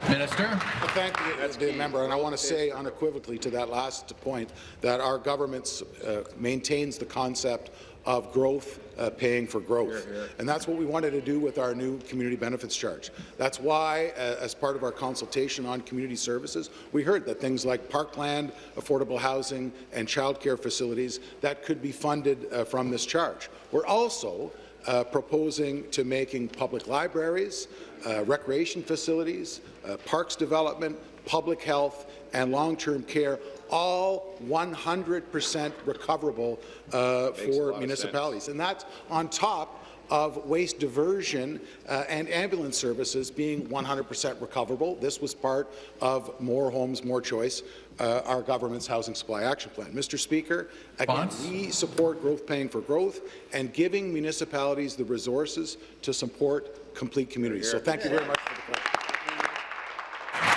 Minister. I thank the, the member, and I want to say unequivocally to that last point that our government uh, maintains the concept of growth uh, paying for growth. Hear, hear. And that's what we wanted to do with our new community benefits charge. That's why, uh, as part of our consultation on community services, we heard that things like parkland, affordable housing, and childcare facilities that could be funded uh, from this charge. We're also uh, proposing to making public libraries, uh, recreation facilities, uh, parks development, public health, and long-term care all 100% recoverable uh, for municipalities. And that's on top of waste diversion uh, and ambulance services being 100% recoverable. This was part of More Homes, More Choice, uh, our government's housing supply action plan. Mr. Speaker, again, we support growth paying for growth and giving municipalities the resources to support complete communities. So thank you very much for the question.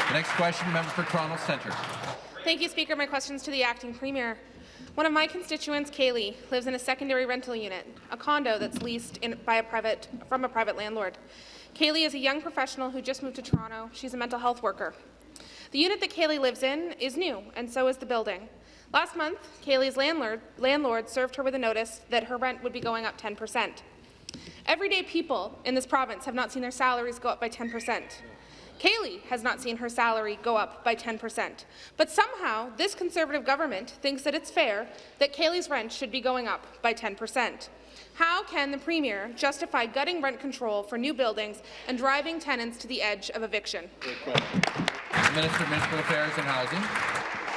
The next question, member for Toronto Centre. Thank you, Speaker. My question is to the acting premier. One of my constituents, Kaylee, lives in a secondary rental unit, a condo that's leased by a private, from a private landlord. Kaylee is a young professional who just moved to Toronto. She's a mental health worker. The unit that Kaylee lives in is new, and so is the building. Last month, Kaylee's landlord, landlord served her with a notice that her rent would be going up 10%. Everyday people in this province have not seen their salaries go up by 10%. Kaylee has not seen her salary go up by 10%. But somehow, this Conservative government thinks that it's fair that Kaylee's rent should be going up by 10%. How can the Premier justify gutting rent control for new buildings and driving tenants to the edge of eviction? Minister of Municipal Affairs and Housing.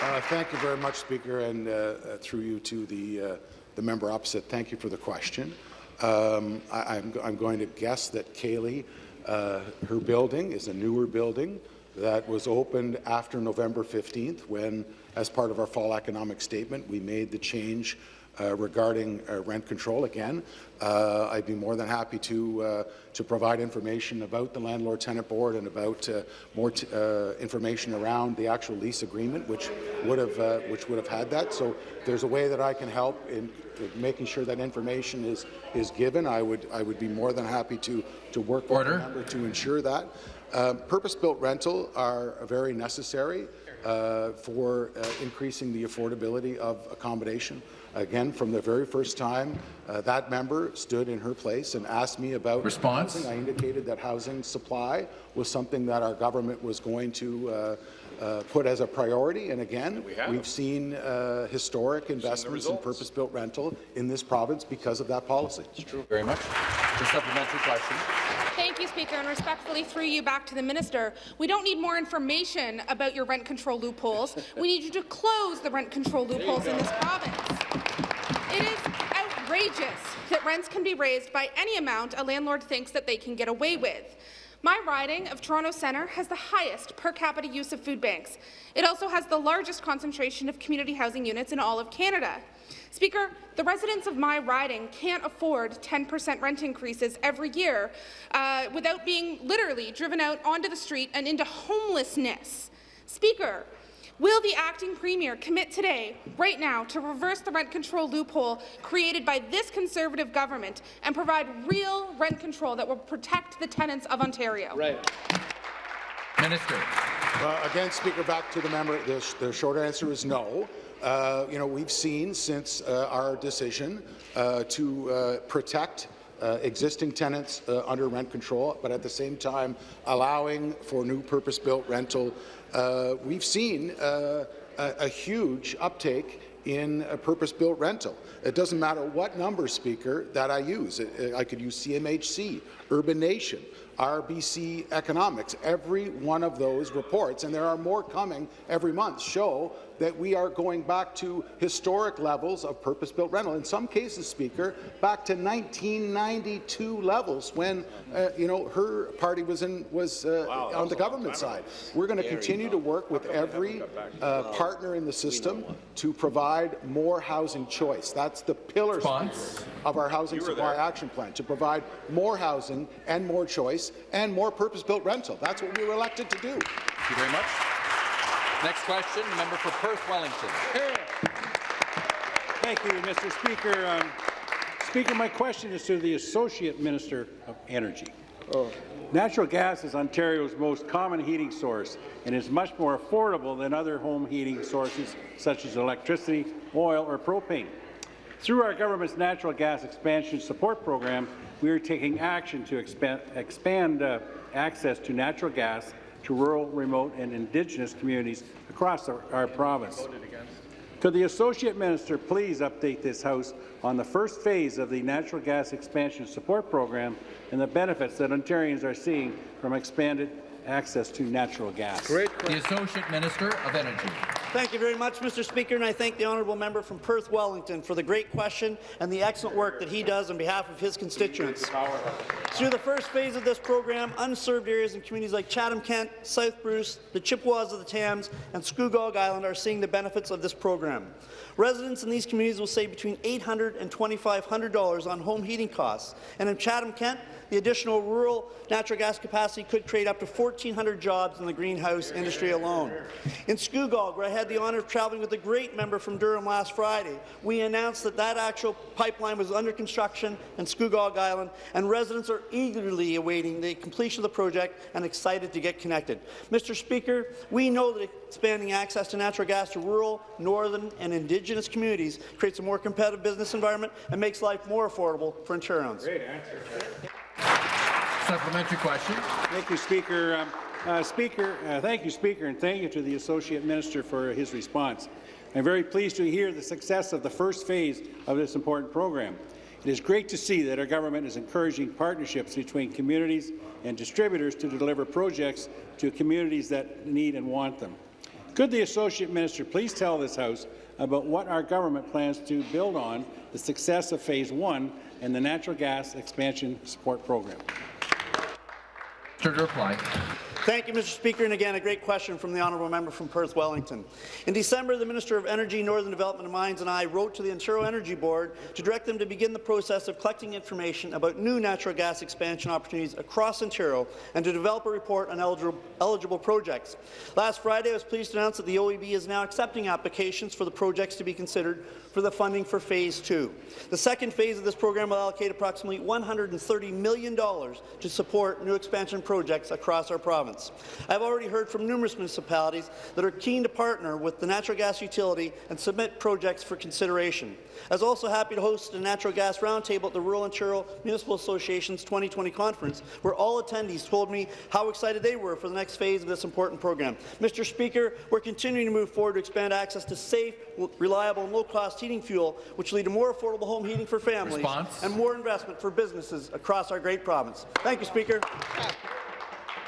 Uh, thank you very much, Speaker, and uh, uh, through you to the, uh, the member opposite. Thank you for the question. Um, I, am going to guess that Kaylee uh, her building is a newer building that was opened after November 15th when, as part of our fall economic statement, we made the change uh, regarding uh, rent control. Again, uh, I'd be more than happy to uh, to provide information about the landlord-tenant board and about uh, more uh, information around the actual lease agreement, which would have which would have had that. So there's a way that I can help in making sure that information is is given. I would I would be more than happy to to work with the member to ensure that. Um, Purpose-built rental are very necessary uh, for uh, increasing the affordability of accommodation. Again, from the very first time uh, that member stood in her place and asked me about Response? housing, I indicated that housing supply was something that our government was going to uh, put as a priority. And again, We have. we've seen uh, historic investments in purpose-built rental in this province because of that policy. It's true. Very much. The supplementary question. Thank you, Speaker, and respectfully through you back to the minister. We don't need more information about your rent control loopholes. We need you to close the rent control loopholes in this province. It is outrageous that rents can be raised by any amount a landlord thinks that they can get away with. My riding of Toronto Centre has the highest per capita use of food banks. It also has the largest concentration of community housing units in all of Canada. Speaker, the residents of my riding can't afford 10% rent increases every year uh, without being literally driven out onto the street and into homelessness. Speaker, will the acting premier commit today, right now, to reverse the rent control loophole created by this Conservative government and provide real rent control that will protect the tenants of Ontario? Right. Minister. Uh, again, Speaker, back to the member. The, sh the short answer is no. Uh, you know, we've seen since uh, our decision uh, to uh, protect uh, existing tenants uh, under rent control, but at the same time allowing for new purpose-built rental. Uh, we've seen uh, a, a huge uptake in a purpose-built rental. It doesn't matter what number, Speaker, that I use. I I could use CMHC, Urbanation, RBC Economics. Every one of those reports, and there are more coming every month, show that we are going back to historic levels of purpose-built rental. In some cases, Speaker, back to 1992 levels when, uh, you know, her party was in was uh, on the government side. We're going to continue to work with every uh, partner in the system to provide more housing choice. That's the pillar of our housing supply action plan, to provide more housing and more choice and more purpose-built rental. That's what we were elected to do. Thank you very much. Next question, member for Perth Wellington. Thank you, Mr. Speaker. Um, Speaker, my question is to the Associate Minister of Energy. Natural gas is Ontario's most common heating source and is much more affordable than other home heating sources such as electricity, oil, or propane. Through our government's natural gas expansion support program, we are taking action to expand, expand uh, access to natural gas to rural, remote, and Indigenous communities across our, our province. Could the Associate Minister please update this House on the first phase of the Natural Gas Expansion Support Program and the benefits that Ontarians are seeing from expanded access to natural gas? The Associate Minister of Energy. Thank you very much, Mr. Speaker, and I thank the honourable member from Perth Wellington for the great question and the excellent work that he does on behalf of his constituents. Through the first phase of this program, unserved areas in communities like Chatham-Kent, South Bruce, the Chippewas of the Thames, and Scugog Island are seeing the benefits of this program. Residents in these communities will save between $800 and $2,500 on home heating costs, and in Chatham-Kent, the additional rural natural gas capacity could create up to 1,400 jobs in the greenhouse industry alone. In Scugog, where I had the honour of traveling with a great member from Durham last Friday, we announced that that actual pipeline was under construction in Scugog Island, and residents are eagerly awaiting the completion of the project and excited to get connected. Mr. Speaker, we know that expanding access to natural gas to rural, northern, and Indigenous communities creates a more competitive business environment and makes life more affordable for Ontarians. Great answer. Supplementary question. Thank you, Speaker. Um, uh, Speaker, uh, thank you, Speaker, and thank you to the Associate Minister for his response. I'm very pleased to hear the success of the first phase of this important program. It is great to see that our government is encouraging partnerships between communities and distributors to deliver projects to communities that need and want them. Could the Associate Minister please tell this House about what our government plans to build on the success of Phase 1 and the natural gas expansion support program? To reply. Thank you, Mr. Speaker. And again, a great question from the honourable member from Perth Wellington. In December, the Minister of Energy, Northern Development and Mines and I wrote to the Ontario Energy Board to direct them to begin the process of collecting information about new natural gas expansion opportunities across Ontario and to develop a report on eligible, projects. Last Friday, I was pleased to announce that the OEB is now accepting applications for the projects to be considered for the funding for Phase 2. The second phase of this program will allocate approximately $130 million to support new expansion projects across our province. I've already heard from numerous municipalities that are keen to partner with the natural gas utility and submit projects for consideration. I was also happy to host a natural gas roundtable at the Rural Ontario Municipal Association's 2020 conference, where all attendees told me how excited they were for the next phase of this important program. Mr. Speaker, we're continuing to move forward to expand access to safe, reliable and low-cost heating fuel, which will lead to more affordable home heating for families Response? and more investment for businesses across our great province. Thank you, Speaker.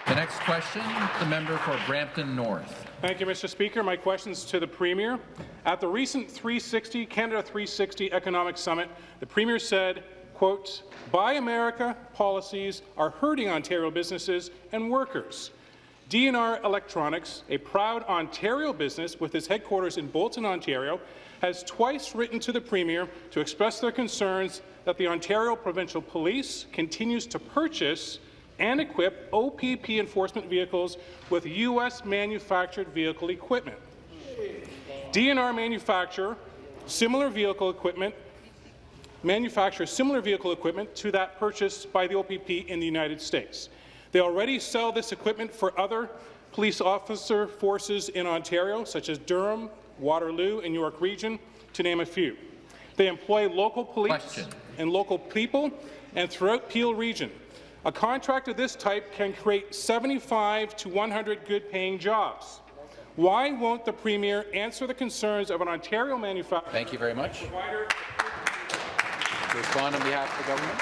The next question, the member for Brampton North. Thank you, Mr. Speaker. My question is to the Premier. At the recent 360 Canada 360 Economic Summit, the Premier said, quote, Buy America policies are hurting Ontario businesses and workers. D&R Electronics, a proud Ontario business with its headquarters in Bolton, Ontario, has twice written to the Premier to express their concerns that the Ontario Provincial Police continues to purchase and equip OPP enforcement vehicles with U.S. manufactured vehicle equipment. D&R manufacture similar vehicle equipment manufacture similar vehicle equipment to that purchased by the OPP in the United States. They already sell this equipment for other police officer forces in Ontario, such as Durham, Waterloo, and York Region, to name a few. They employ local police Question. and local people and throughout Peel Region. A contract of this type can create 75 to 100 good-paying jobs. Why won't the Premier answer the concerns of an Ontario manufacturer? Thank you very much. To respond on behalf of the government.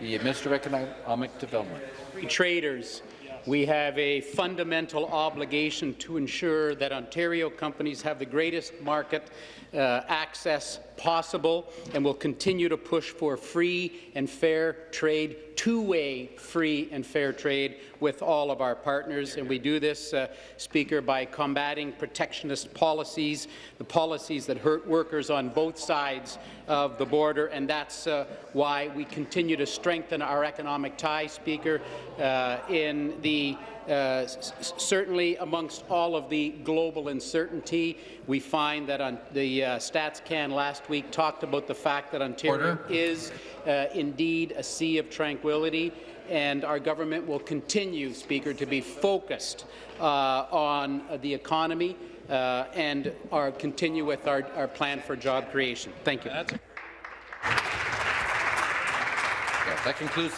The Minister of Economic Development. Traders, we have a fundamental obligation to ensure that Ontario companies have the greatest market uh, access possible and will continue to push for free and fair trade, two-way free and fair trade with all of our partners. And we do this, uh, Speaker, by combating protectionist policies, the policies that hurt workers on both sides of the border. And that's uh, why we continue to strengthen our economic ties, Speaker, uh, in the uh, certainly amongst all of the global uncertainty, we find that on the uh, StatsCan last week talked about the fact that Ontario Order. is uh, indeed a sea of tranquility, and our government will continue, Speaker, to be focused uh, on the economy uh, and our, continue with our, our plan for job creation. Thank you. Yeah, that concludes